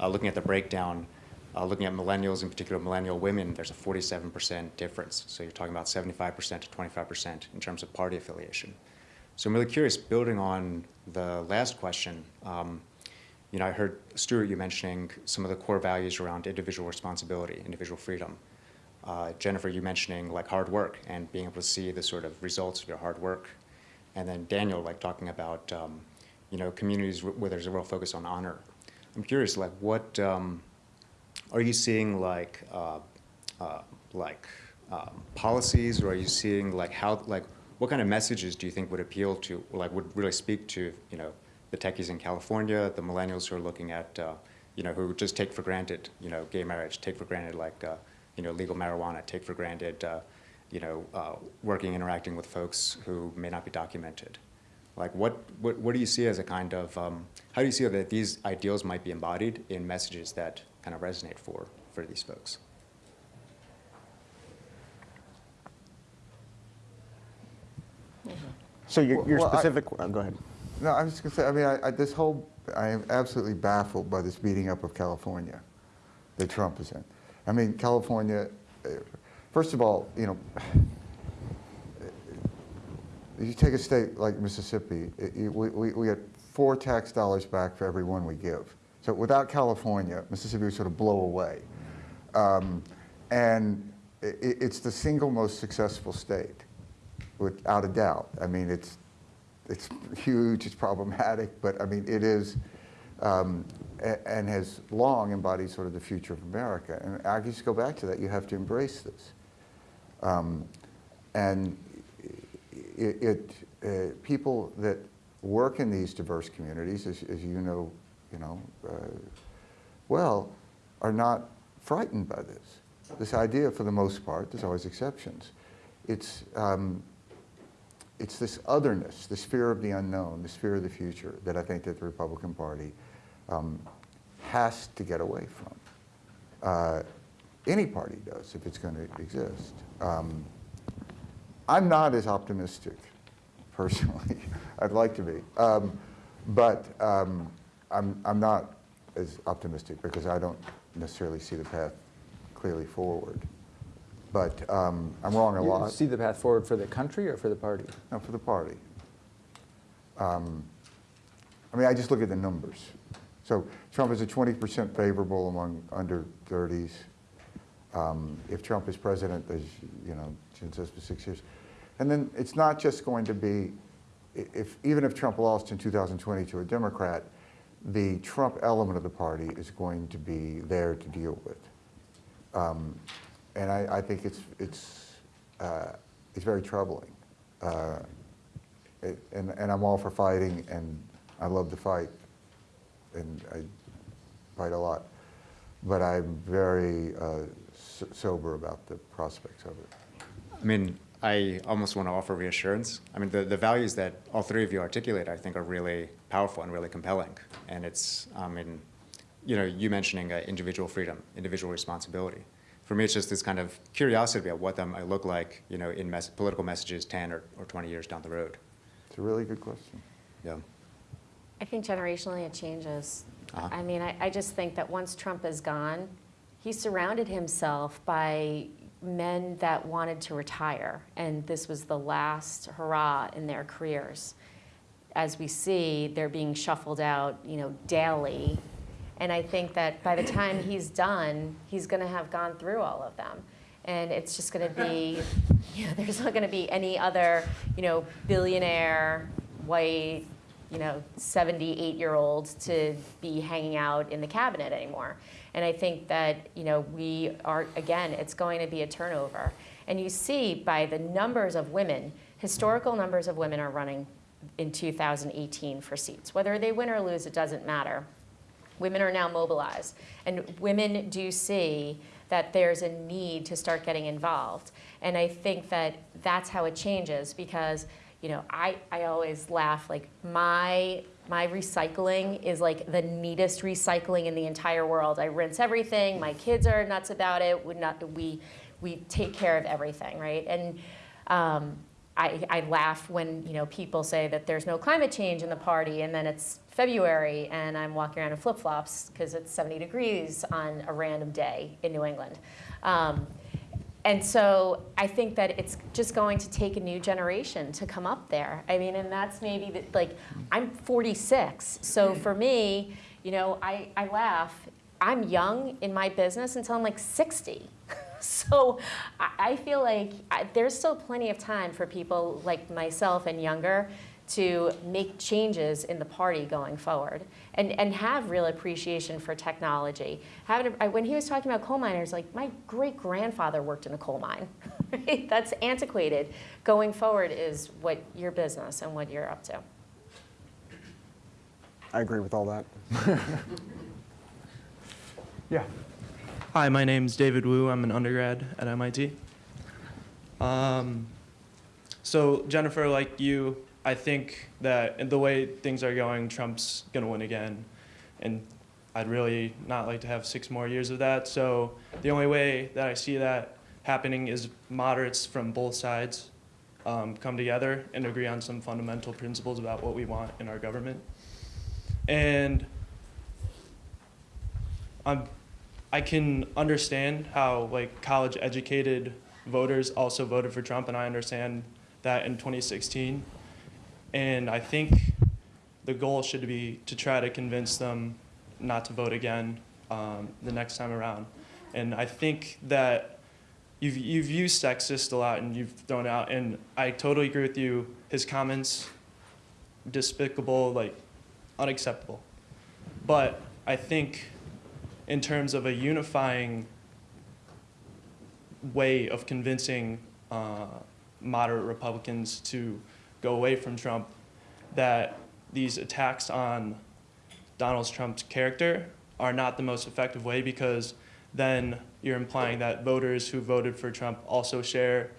uh, looking at the breakdown, uh, looking at millennials, in particular millennial women, there's a 47% difference. So you're talking about 75% to 25% in terms of party affiliation. So I'm really curious, building on the last question, um, you know, I heard Stuart, you mentioning some of the core values around individual responsibility, individual freedom. Uh, Jennifer, you mentioning like hard work and being able to see the sort of results of your hard work. And then Daniel, like talking about, um, you know, communities where there's a real focus on honor. I'm curious, like what, um, are you seeing like, uh, uh, like um, policies or are you seeing like how, like what kind of messages do you think would appeal to, like would really speak to, you know, the techies in California, the millennials who are looking at, uh, you know, who just take for granted, you know, gay marriage, take for granted like, uh, you know, legal marijuana, take for granted, uh, you know, uh, working, interacting with folks who may not be documented. Like what, what, what do you see as a kind of, um, how do you see that these ideals might be embodied in messages that kind of resonate for, for these folks? So your, your Well, I- specific, uh, go ahead. No, I was just going to say, I mean, I, I, this whole, I am absolutely baffled by this beating up of California that Trump is in. I mean, California, uh, first of all, you know, [sighs] you take a state like Mississippi, it, you- we, we, we get four tax dollars back for every one we give. So without California, Mississippi would sort of blow away. Um, and it, it's the single most successful state, without a doubt. I mean, it's it's huge, it's problematic, but I mean, it is, um, and has long embodied sort of the future of America. And I just go back to that, you have to embrace this. Um, and it, it uh, people that work in these diverse communities, as, as you know, you know, uh, well, are not frightened by this. This idea, for the most part, there's always exceptions. It's, um, it's this otherness, this fear of the unknown, this fear of the future that I think that the Republican Party um, has to get away from. Uh, any party does if it's going to exist. Um, I'm not as optimistic, personally. [laughs] I'd like to be. Um, but um, I'm, I'm not as optimistic because I don't necessarily see the path clearly forward. But um, I'm wrong a You lot. see the path forward for the country or for the party? No, for the party. Um, I mean, I just look at the numbers. So Trump is a 20% favorable among under 30s. Um, if Trump is president, there's, you know, Jen says for six years. And then it's not just going to be, if, even if Trump lost in 2020 to a Democrat, the Trump element of the party is going to be there to deal with. Um, and I, I think it's, it's, uh, it's very troubling. Uh, it- and, and I'm all for fighting, and I love to fight, and I fight a lot. But I'm very uh, s- sober about the prospects of it. I mean, I almost want to offer reassurance. I mean, the, the values that all three of you articulate, I think, are really powerful and really compelling. And it's, I mean, you know, you mentioning uh, individual freedom, individual responsibility. For me, it's just this kind of curiosity about what that might look like, you know, in mes political messages 10 or, or 20 years down the road. It's a really good question. Yeah. I think generationally it changes. Uh-huh. I mean, I, I just think that once Trump is gone, he surrounded himself by men that wanted to retire, and this was the last hurrah in their careers. As we see, they're being shuffled out, you know, daily. And I think that by the time he's done, he's going to have gone through all of them. And it's just going to be, [laughs] you know, there's not going to be any other, you know, billionaire, white, you know, 78 year old to be hanging out in the cabinet anymore. And I think that, you know, we are, again, it's going to be a turnover. And you see by the numbers of women, historical numbers of women are running in 2018 for seats. Whether they win or lose, it doesn't matter. Women are now mobilized. And women do see that there's a need to start getting involved. And I think that that's how it changes because, you know, I, I always laugh, like my, my recycling is like the neatest recycling in the entire world. I rinse everything, my kids are nuts about it, we, not, we, we take care of everything, right? And um, I, I laugh when, you know, people say that there's no climate change in the party and then it's February and I'm walking around in flip-flops because it's 70 degrees on a random day in New England. Um, and so I think that it's just going to take a new generation to come up there. I mean, and that's maybe, the, like, I'm 46, so mm. for me, you know, I, I laugh. I'm young in my business until I'm like 60. [laughs] so I, I feel like I, there's still plenty of time for people like myself and younger to make changes in the party going forward and, and have real appreciation for technology. Having, I, when he was talking about coal miners, like my great grandfather worked in a coal mine. [laughs] Right? That's antiquated. Going forward is what your business and what you're up to. I agree with all that. [laughs] Yeah. Hi, my name's David Wu. I'm an undergrad at MIT. Um, so Jennifer, like you, I think that the way things are going, Trump's going to win again. And I'd really not like to have six more years of that. So the only way that I see that happening is moderates from both sides um, come together and agree on some fundamental principles about what we want in our government. And I'm, I can understand how like college educated voters also voted for Trump, and I understand that in 2016. And I think the goal should be to try to convince them not to vote again um, the next time around. And I think that you've, you've used sexist a lot and you've thrown out, and I totally agree with you. His comments, despicable, like unacceptable. But I think in terms of a unifying way of convincing uh, moderate Republicans to go away from Trump, that these attacks on Donald Trump's character are not the most effective way because then you're implying that voters who voted for Trump also share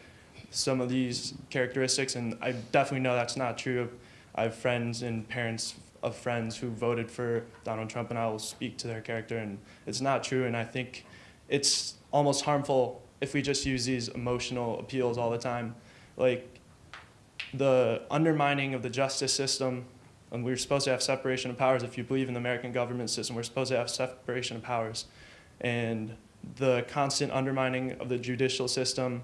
some of these characteristics, and I definitely know that's not true. I have friends and parents of friends who voted for Donald Trump, and I will speak to their character, and it's not true. And I think it's almost harmful if we just use these emotional appeals all the time. Like the undermining of the justice system, and we're supposed to have separation of powers. If you believe in the American government system, we're supposed to have separation of powers. And the constant undermining of the judicial system,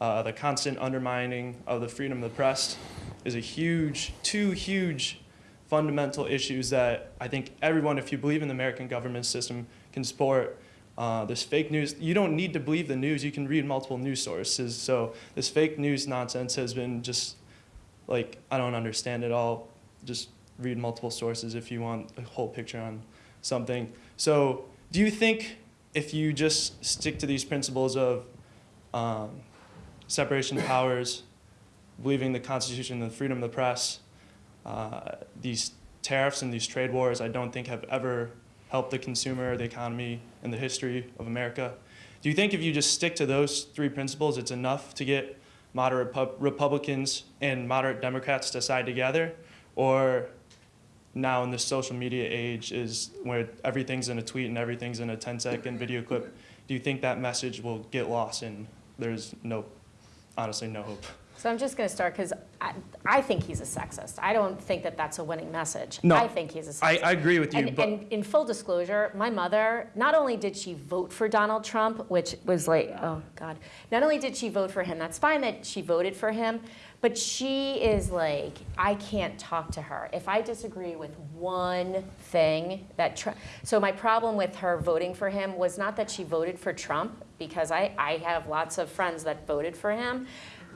uh, the constant undermining of the freedom of the press is a huge, two huge fundamental issues that I think everyone, if you believe in the American government system, can support. Uh, this fake news, you don't need to believe the news, you can read multiple news sources. So this fake news nonsense has been just like, I don't understand it all. Just read multiple sources if you want a whole picture on something. So do you think if you just stick to these principles of um, separation of powers, believing the Constitution and the freedom of the press, uh, these tariffs and these trade wars, I don't think have ever helped the consumer, the economy, and the history of America. Do you think if you just stick to those three principles, it's enough to get moderate pub- Republicans and moderate Democrats to side together? Or now in this social media age is where everything's in a tweet and everything's in a 10 second video clip, do you think that message will get lost and there's no, honestly, no hope? So I'm just going to start because I, I think he's a sexist. I don't think that that's a winning message. No, I think he's a sexist. I, I agree with you, And, but and in full disclosure, my mother, not only did she vote for Donald Trump, which was like, oh God, not only did she vote for him, that's fine that she voted for him, but she is like, I can't talk to her. If I disagree with one thing that, Tr- so my problem with her voting for him was not that she voted for Trump, because I, I have lots of friends that voted for him.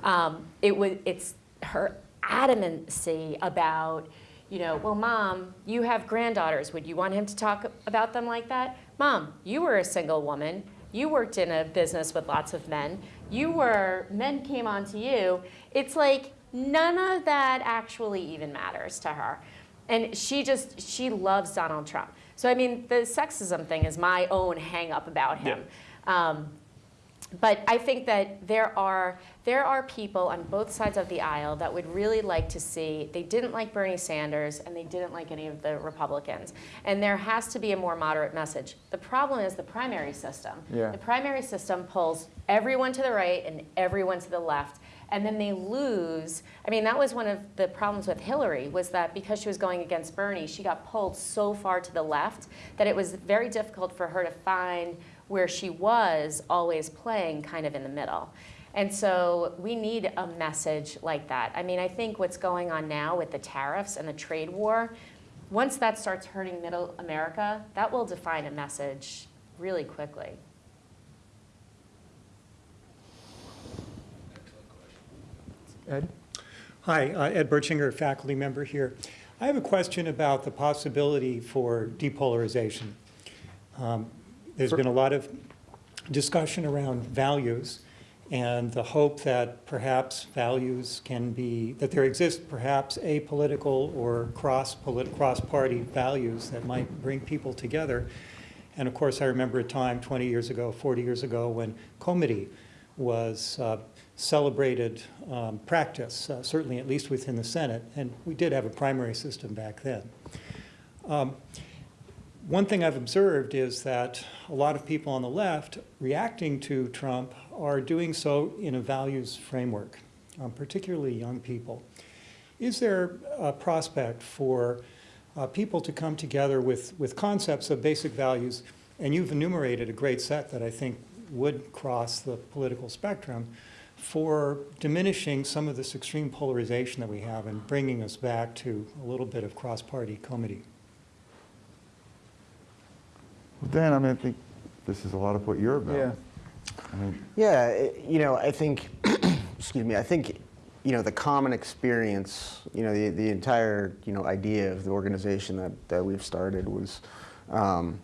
Um, it was, it's her adamancy about you know, well, mom, you have granddaughters. Would you want him to talk about them like that? Mom, you were a single woman. You worked in a business with lots of men. You were, men came on to you. It's like none of that actually even matters to her. And she just, she loves Donald Trump. So, I mean, the sexism thing is my own hang up about him. Um, but I think that there are there are people on both sides of the aisle that would really like to see they didn't like Bernie Sanders and they didn't like any of the Republicans and there has to be a more moderate message. The problem is the primary system. Yeah. The primary system pulls everyone to the right and everyone to the left and then they lose. I mean, that was one of the problems with Hillary was that because she was going against Bernie, she got pulled so far to the left that it was very difficult for her to find where she was always playing kind of in the middle. And so we need a message like that. I mean, I think what's going on now with the tariffs and the trade war, once that starts hurting middle America, that will define a message really quickly. Ed? Hi, uh, Ed Bertschinger, faculty member here. I have a question about the possibility for depolarization. Um, there's been a lot of discussion around values and the hope that perhaps values can be, that there exist perhaps apolitical or cross, cross-party values that might bring people together. And of course, I remember a time 20 years ago, 40 years ago, when comity was uh, celebrated um, practice, uh, certainly at least within the Senate, and we did have a primary system back then. Um, one thing I've observed is that a lot of people on the left reacting to Trump are doing so in a values framework, um, particularly young people. Is there a prospect for uh, people to come together with, with concepts of basic values, and you've enumerated a great set that I think would cross the political spectrum, for diminishing some of this extreme polarization that we have and bringing us back to a little bit of cross-party comity? Well, Dan, I mean, I think this is a lot of what you're about. Yeah. I mean, Yeah, it- you know, I think, [clears throat] excuse me, I think, you know, the common experience, you know, the, the entire, you know, idea of the organization that, that we've started was um,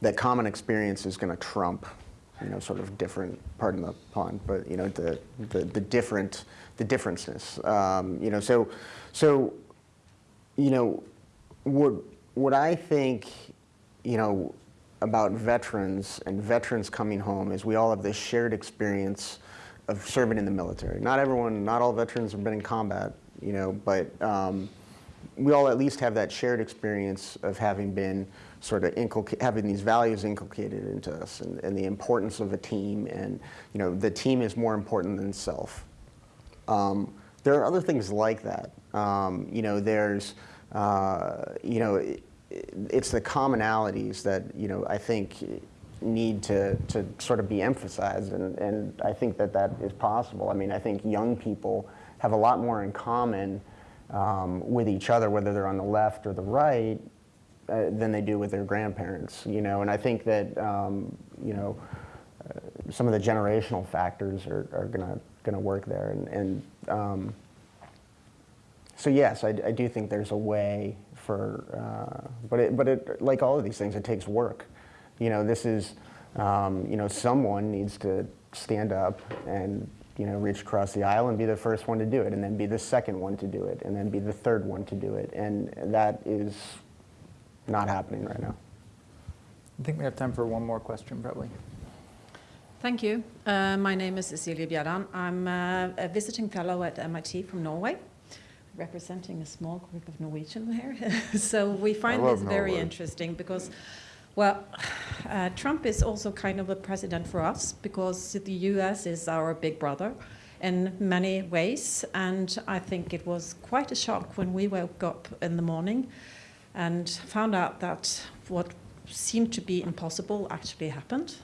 that common experience is going to trump, you know, sort of different, pardon the pun, but, you know, the, the, the different, the differenceness. Um, you know, so, so, you know, what, what I think, you know, about veterans and veterans coming home is we all have this shared experience of serving in the military. Not everyone, not all veterans have been in combat, you know, but um, we all at least have that shared experience of having been sort of having these values inculcated into us and, and, the importance of a team and, you know, the team is more important than self. Um, there are other things like that. Um, you know, there's, uh, you know, it's the commonalities that you know I think need to, to sort of be emphasized, and, and I think that that is possible. I mean, I think young people have a lot more in common um, with each other, whether they're on the left or the right, uh, than they do with their grandparents. You know, and I think that um, you know uh, some of the generational factors are, are gonna gonna work there, and, and um, so yes, I, I do think there's a way for, uh, but it, but it, like all of these things, it takes work. You know, this is, um, you know, someone needs to stand up and, you know, reach across the aisle and be the first one to do it, and then be the second one to do it, and then be the third one to do it, and that is not happening right now. I think we have time for one more question, probably. Thank you. Uh, my name is Cecilia Bjerdan. I'm uh, a visiting fellow at MIT from Norway representing a small group of Norwegian here. [laughs] so we find this very Norway. interesting because, well, [sighs] uh, Trump is also kind of a president for us because the US is our big brother in many ways. And I think it was quite a shock when we woke up in the morning and found out that what seemed to be impossible actually happened.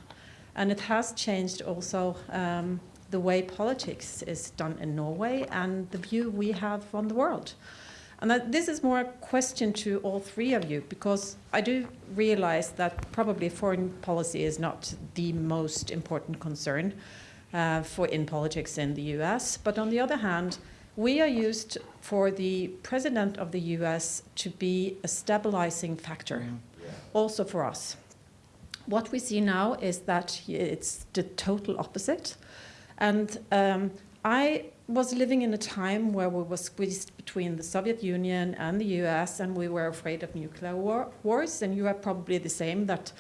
And it has changed also um, the way politics is done in Norway and the view we have on the world. And that this is more a question to all three of you, because I do realize that probably foreign policy is not the most important concern uh, for in politics in the US. But on the other hand, we are used for the president of the US to be a stabilizing factor, also for us. What we see now is that it's the total opposite. And um, I was living in a time where we were squeezed between the Soviet Union and the US, and we were afraid of nuclear war, wars. And you are probably the same that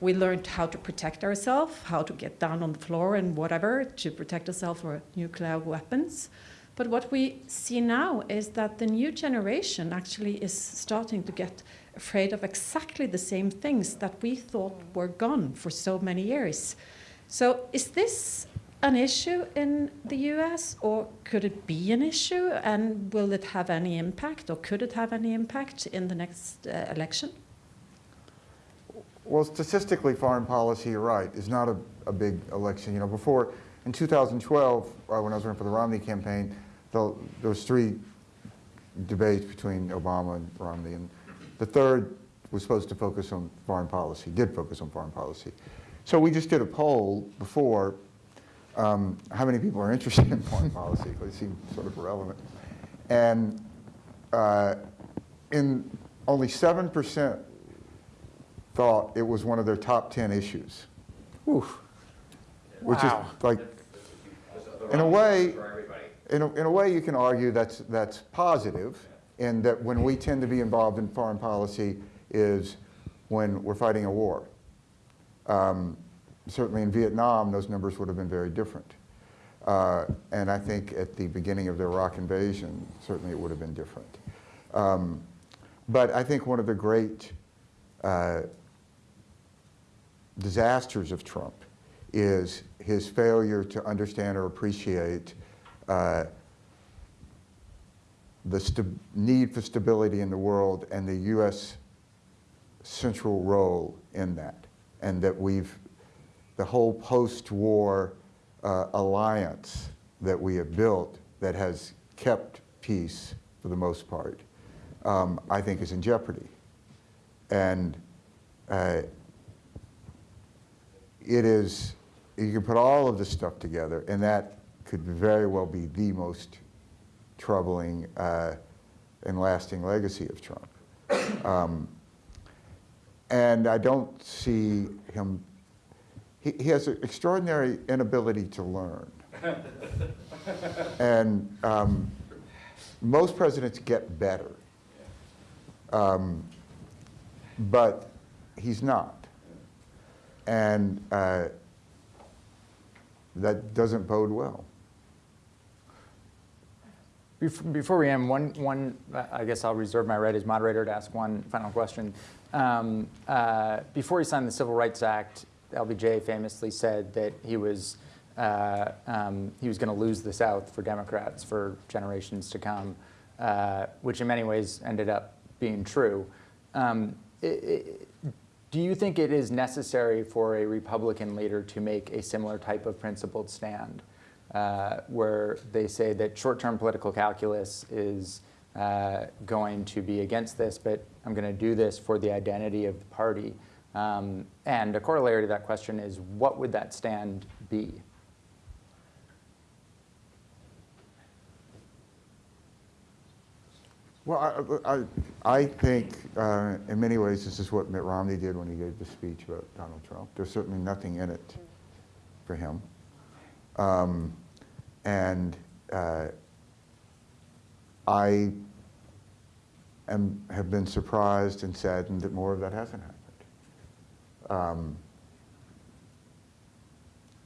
we learned how to protect ourselves, how to get down on the floor and whatever to protect ourselves from nuclear weapons. But what we see now is that the new generation actually is starting to get afraid of exactly the same things that we thought were gone for so many years. So is this an issue in the US or could it be an issue and will it have any impact or could it have any impact in the next uh, election? Well, statistically, foreign policy, you're right, is not a, a big election. You know, before, in 2012, uh, when I was running for the Romney campaign, the, there was three debates between Obama and Romney, and the third was supposed to focus on foreign policy, did focus on foreign policy. So we just did a poll before, um, how many people are interested in foreign [laughs] policy, because it seemed sort of irrelevant. And uh, in only 7% thought it was one of their top 10 issues. Oof. Which Wow. is like, in a way, in a, in a way you can argue that's, that's positive in that when we tend to be involved in foreign policy is when we're fighting a war. Um, certainly in Vietnam, those numbers would have been very different. Uh, and I think at the beginning of the Iraq invasion, certainly it would have been different. Um, but I think one of the great uh, disasters of Trump is his failure to understand or appreciate uh, the need for stability in the world and the U.S. central role in that. And that we've, the whole post-war uh, alliance that we have built that has kept peace for the most part, um, I think is in jeopardy. And uh, it is, you can put all of this stuff together, and that could very well be the most troubling uh, and lasting legacy of Trump. Um, and I don't see him, he, he has an extraordinary inability to learn. and um, most presidents get better. Um, but he's not. And uh, that doesn't bode well. Before we end, one, one, I guess I'll reserve my right as moderator to ask one final question. Um, uh, Before he signed the Civil Rights Act, LBJ famously said that he was, uh, um, he was going to lose the South for Democrats for generations to come, uh, which in many ways ended up being true. Um, i- i- Do you think it is necessary for a Republican leader to make a similar type of principled stand? uh, where they say that short-term political calculus is uh, going to be against this, but I'm going to do this for the identity of the party. Um, and a corollary to that question is, what would that stand be? Well, I, I, I think uh, in many ways this is what Mitt Romney did when he gave the speech about Donald Trump. There's certainly nothing in it for him. Um, and uh, I am, have been surprised and saddened that more of that hasn't happened. Um,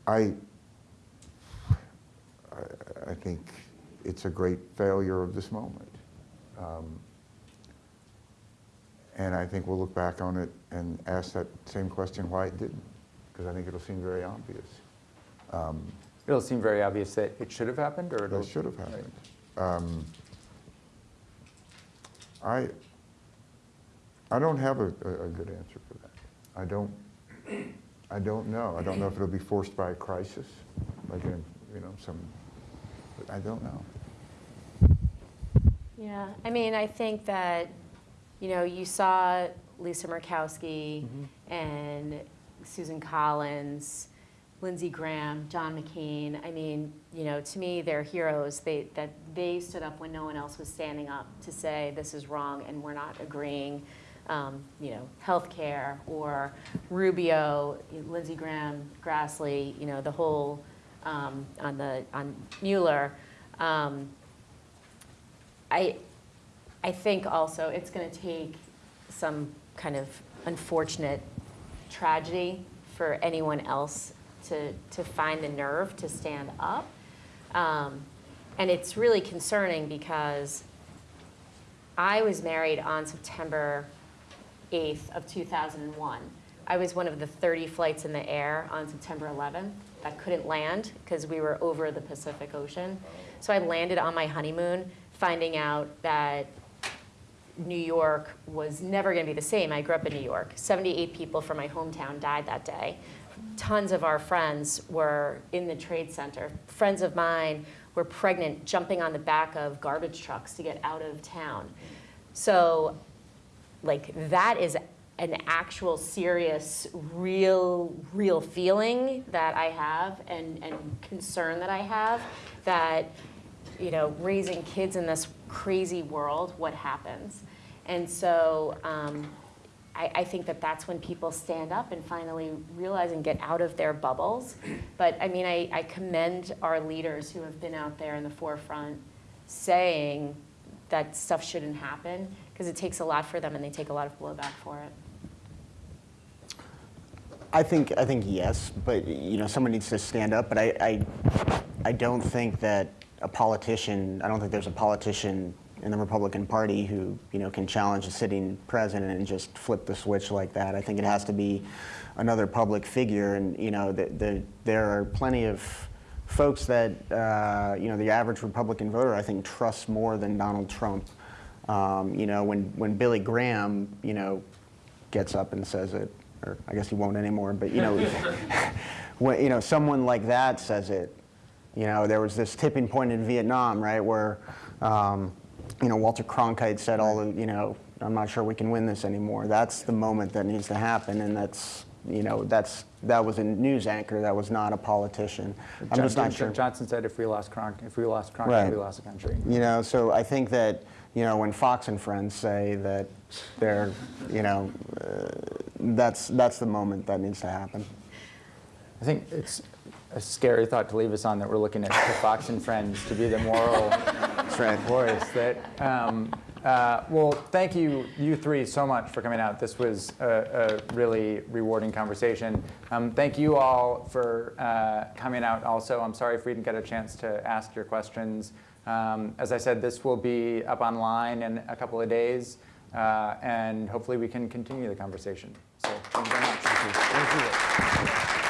I, I- think it's a great failure of this moment. Um, And I think we'll look back on it and ask that same question why it didn't, because I think it'll seem very obvious. Um, It'll seem very obvious that it should have happened, or it'll should have happened. Um, I, I don't have a, a a good answer for that. I don't, I don't know. I don't know if it'll be forced by a crisis, like in, you know, some, I don't know. Yeah, I mean, I think that, you know, you saw Lisa Murkowski mm-hmm. and Susan Collins Lindsey Graham, John McCain. I mean, you know, to me, they're heroes. They, that they stood up when no one else was standing up to say this is wrong and we're not agreeing. Um, you know, healthcare or Rubio, Lindsey Graham, Grassley, you know, the whole um, on the on Mueller. Um, I, I think also it's going to take some kind of unfortunate tragedy for anyone else to, to find the nerve to stand up. Um, and it's really concerning because I was married on September 8th of 2001. I was one of the 30 flights in the air on September 11th that couldn't land because we were over the Pacific Ocean. So I landed on my honeymoon finding out that New York was never going to be the same. I grew up in New York. 78 people from my hometown died that day. Tons of our friends were in the trade center. Friends of mine were pregnant, jumping on the back of garbage trucks to get out of town. So, like, that is an actual serious, real, real feeling that I have and, and concern that I have that, you know, raising kids in this crazy world, what happens? And so um, I, think that that's when people stand up and finally realize and get out of their bubbles. But I mean, I, I commend our leaders who have been out there in the forefront saying that stuff shouldn't happen because it takes a lot for them and they take a lot of blowback for it. I think I think yes, but you know someone needs to stand up. But I, I I don't think that a politician. I don't think there's a politician in the Republican Party who you know can challenge a sitting president and just flip the switch like that. I think it has to be another public figure, and you know the, the, there are plenty of folks that uh, you know the average Republican voter I think trusts more than Donald Trump. Um, you know when when Billy Graham you know gets up and says it, or I guess he won't anymore, but you know [laughs] when you know someone like that says it. You know, there was this tipping point in Vietnam, right, where um, you know, Walter Cronkite said all the, you know, I'm not sure we can win this anymore. That's the moment that needs to happen, and that's, you know, that's that was a news anchor. That was not a politician. I'm just not sure. Johnson said, "If we lost Cronk, if we lost Cronkite, right. we lost the country." You know, so I think that you know when Fox and Friends say that they're, you know, uh, that's that's the moment that needs to happen. I think it's a scary thought to leave us on that we're looking at Fox and Friends to be the moral right. voice. That um, uh, well, thank you, you three, so much for coming out. This was a, a really rewarding conversation. Um, thank you all for uh, coming out. Also, I'm sorry if we didn't get a chance to ask your questions. Um, as I said, this will be up online in a couple of days, uh, and hopefully we can continue the conversation. So thank you very much. Thank you.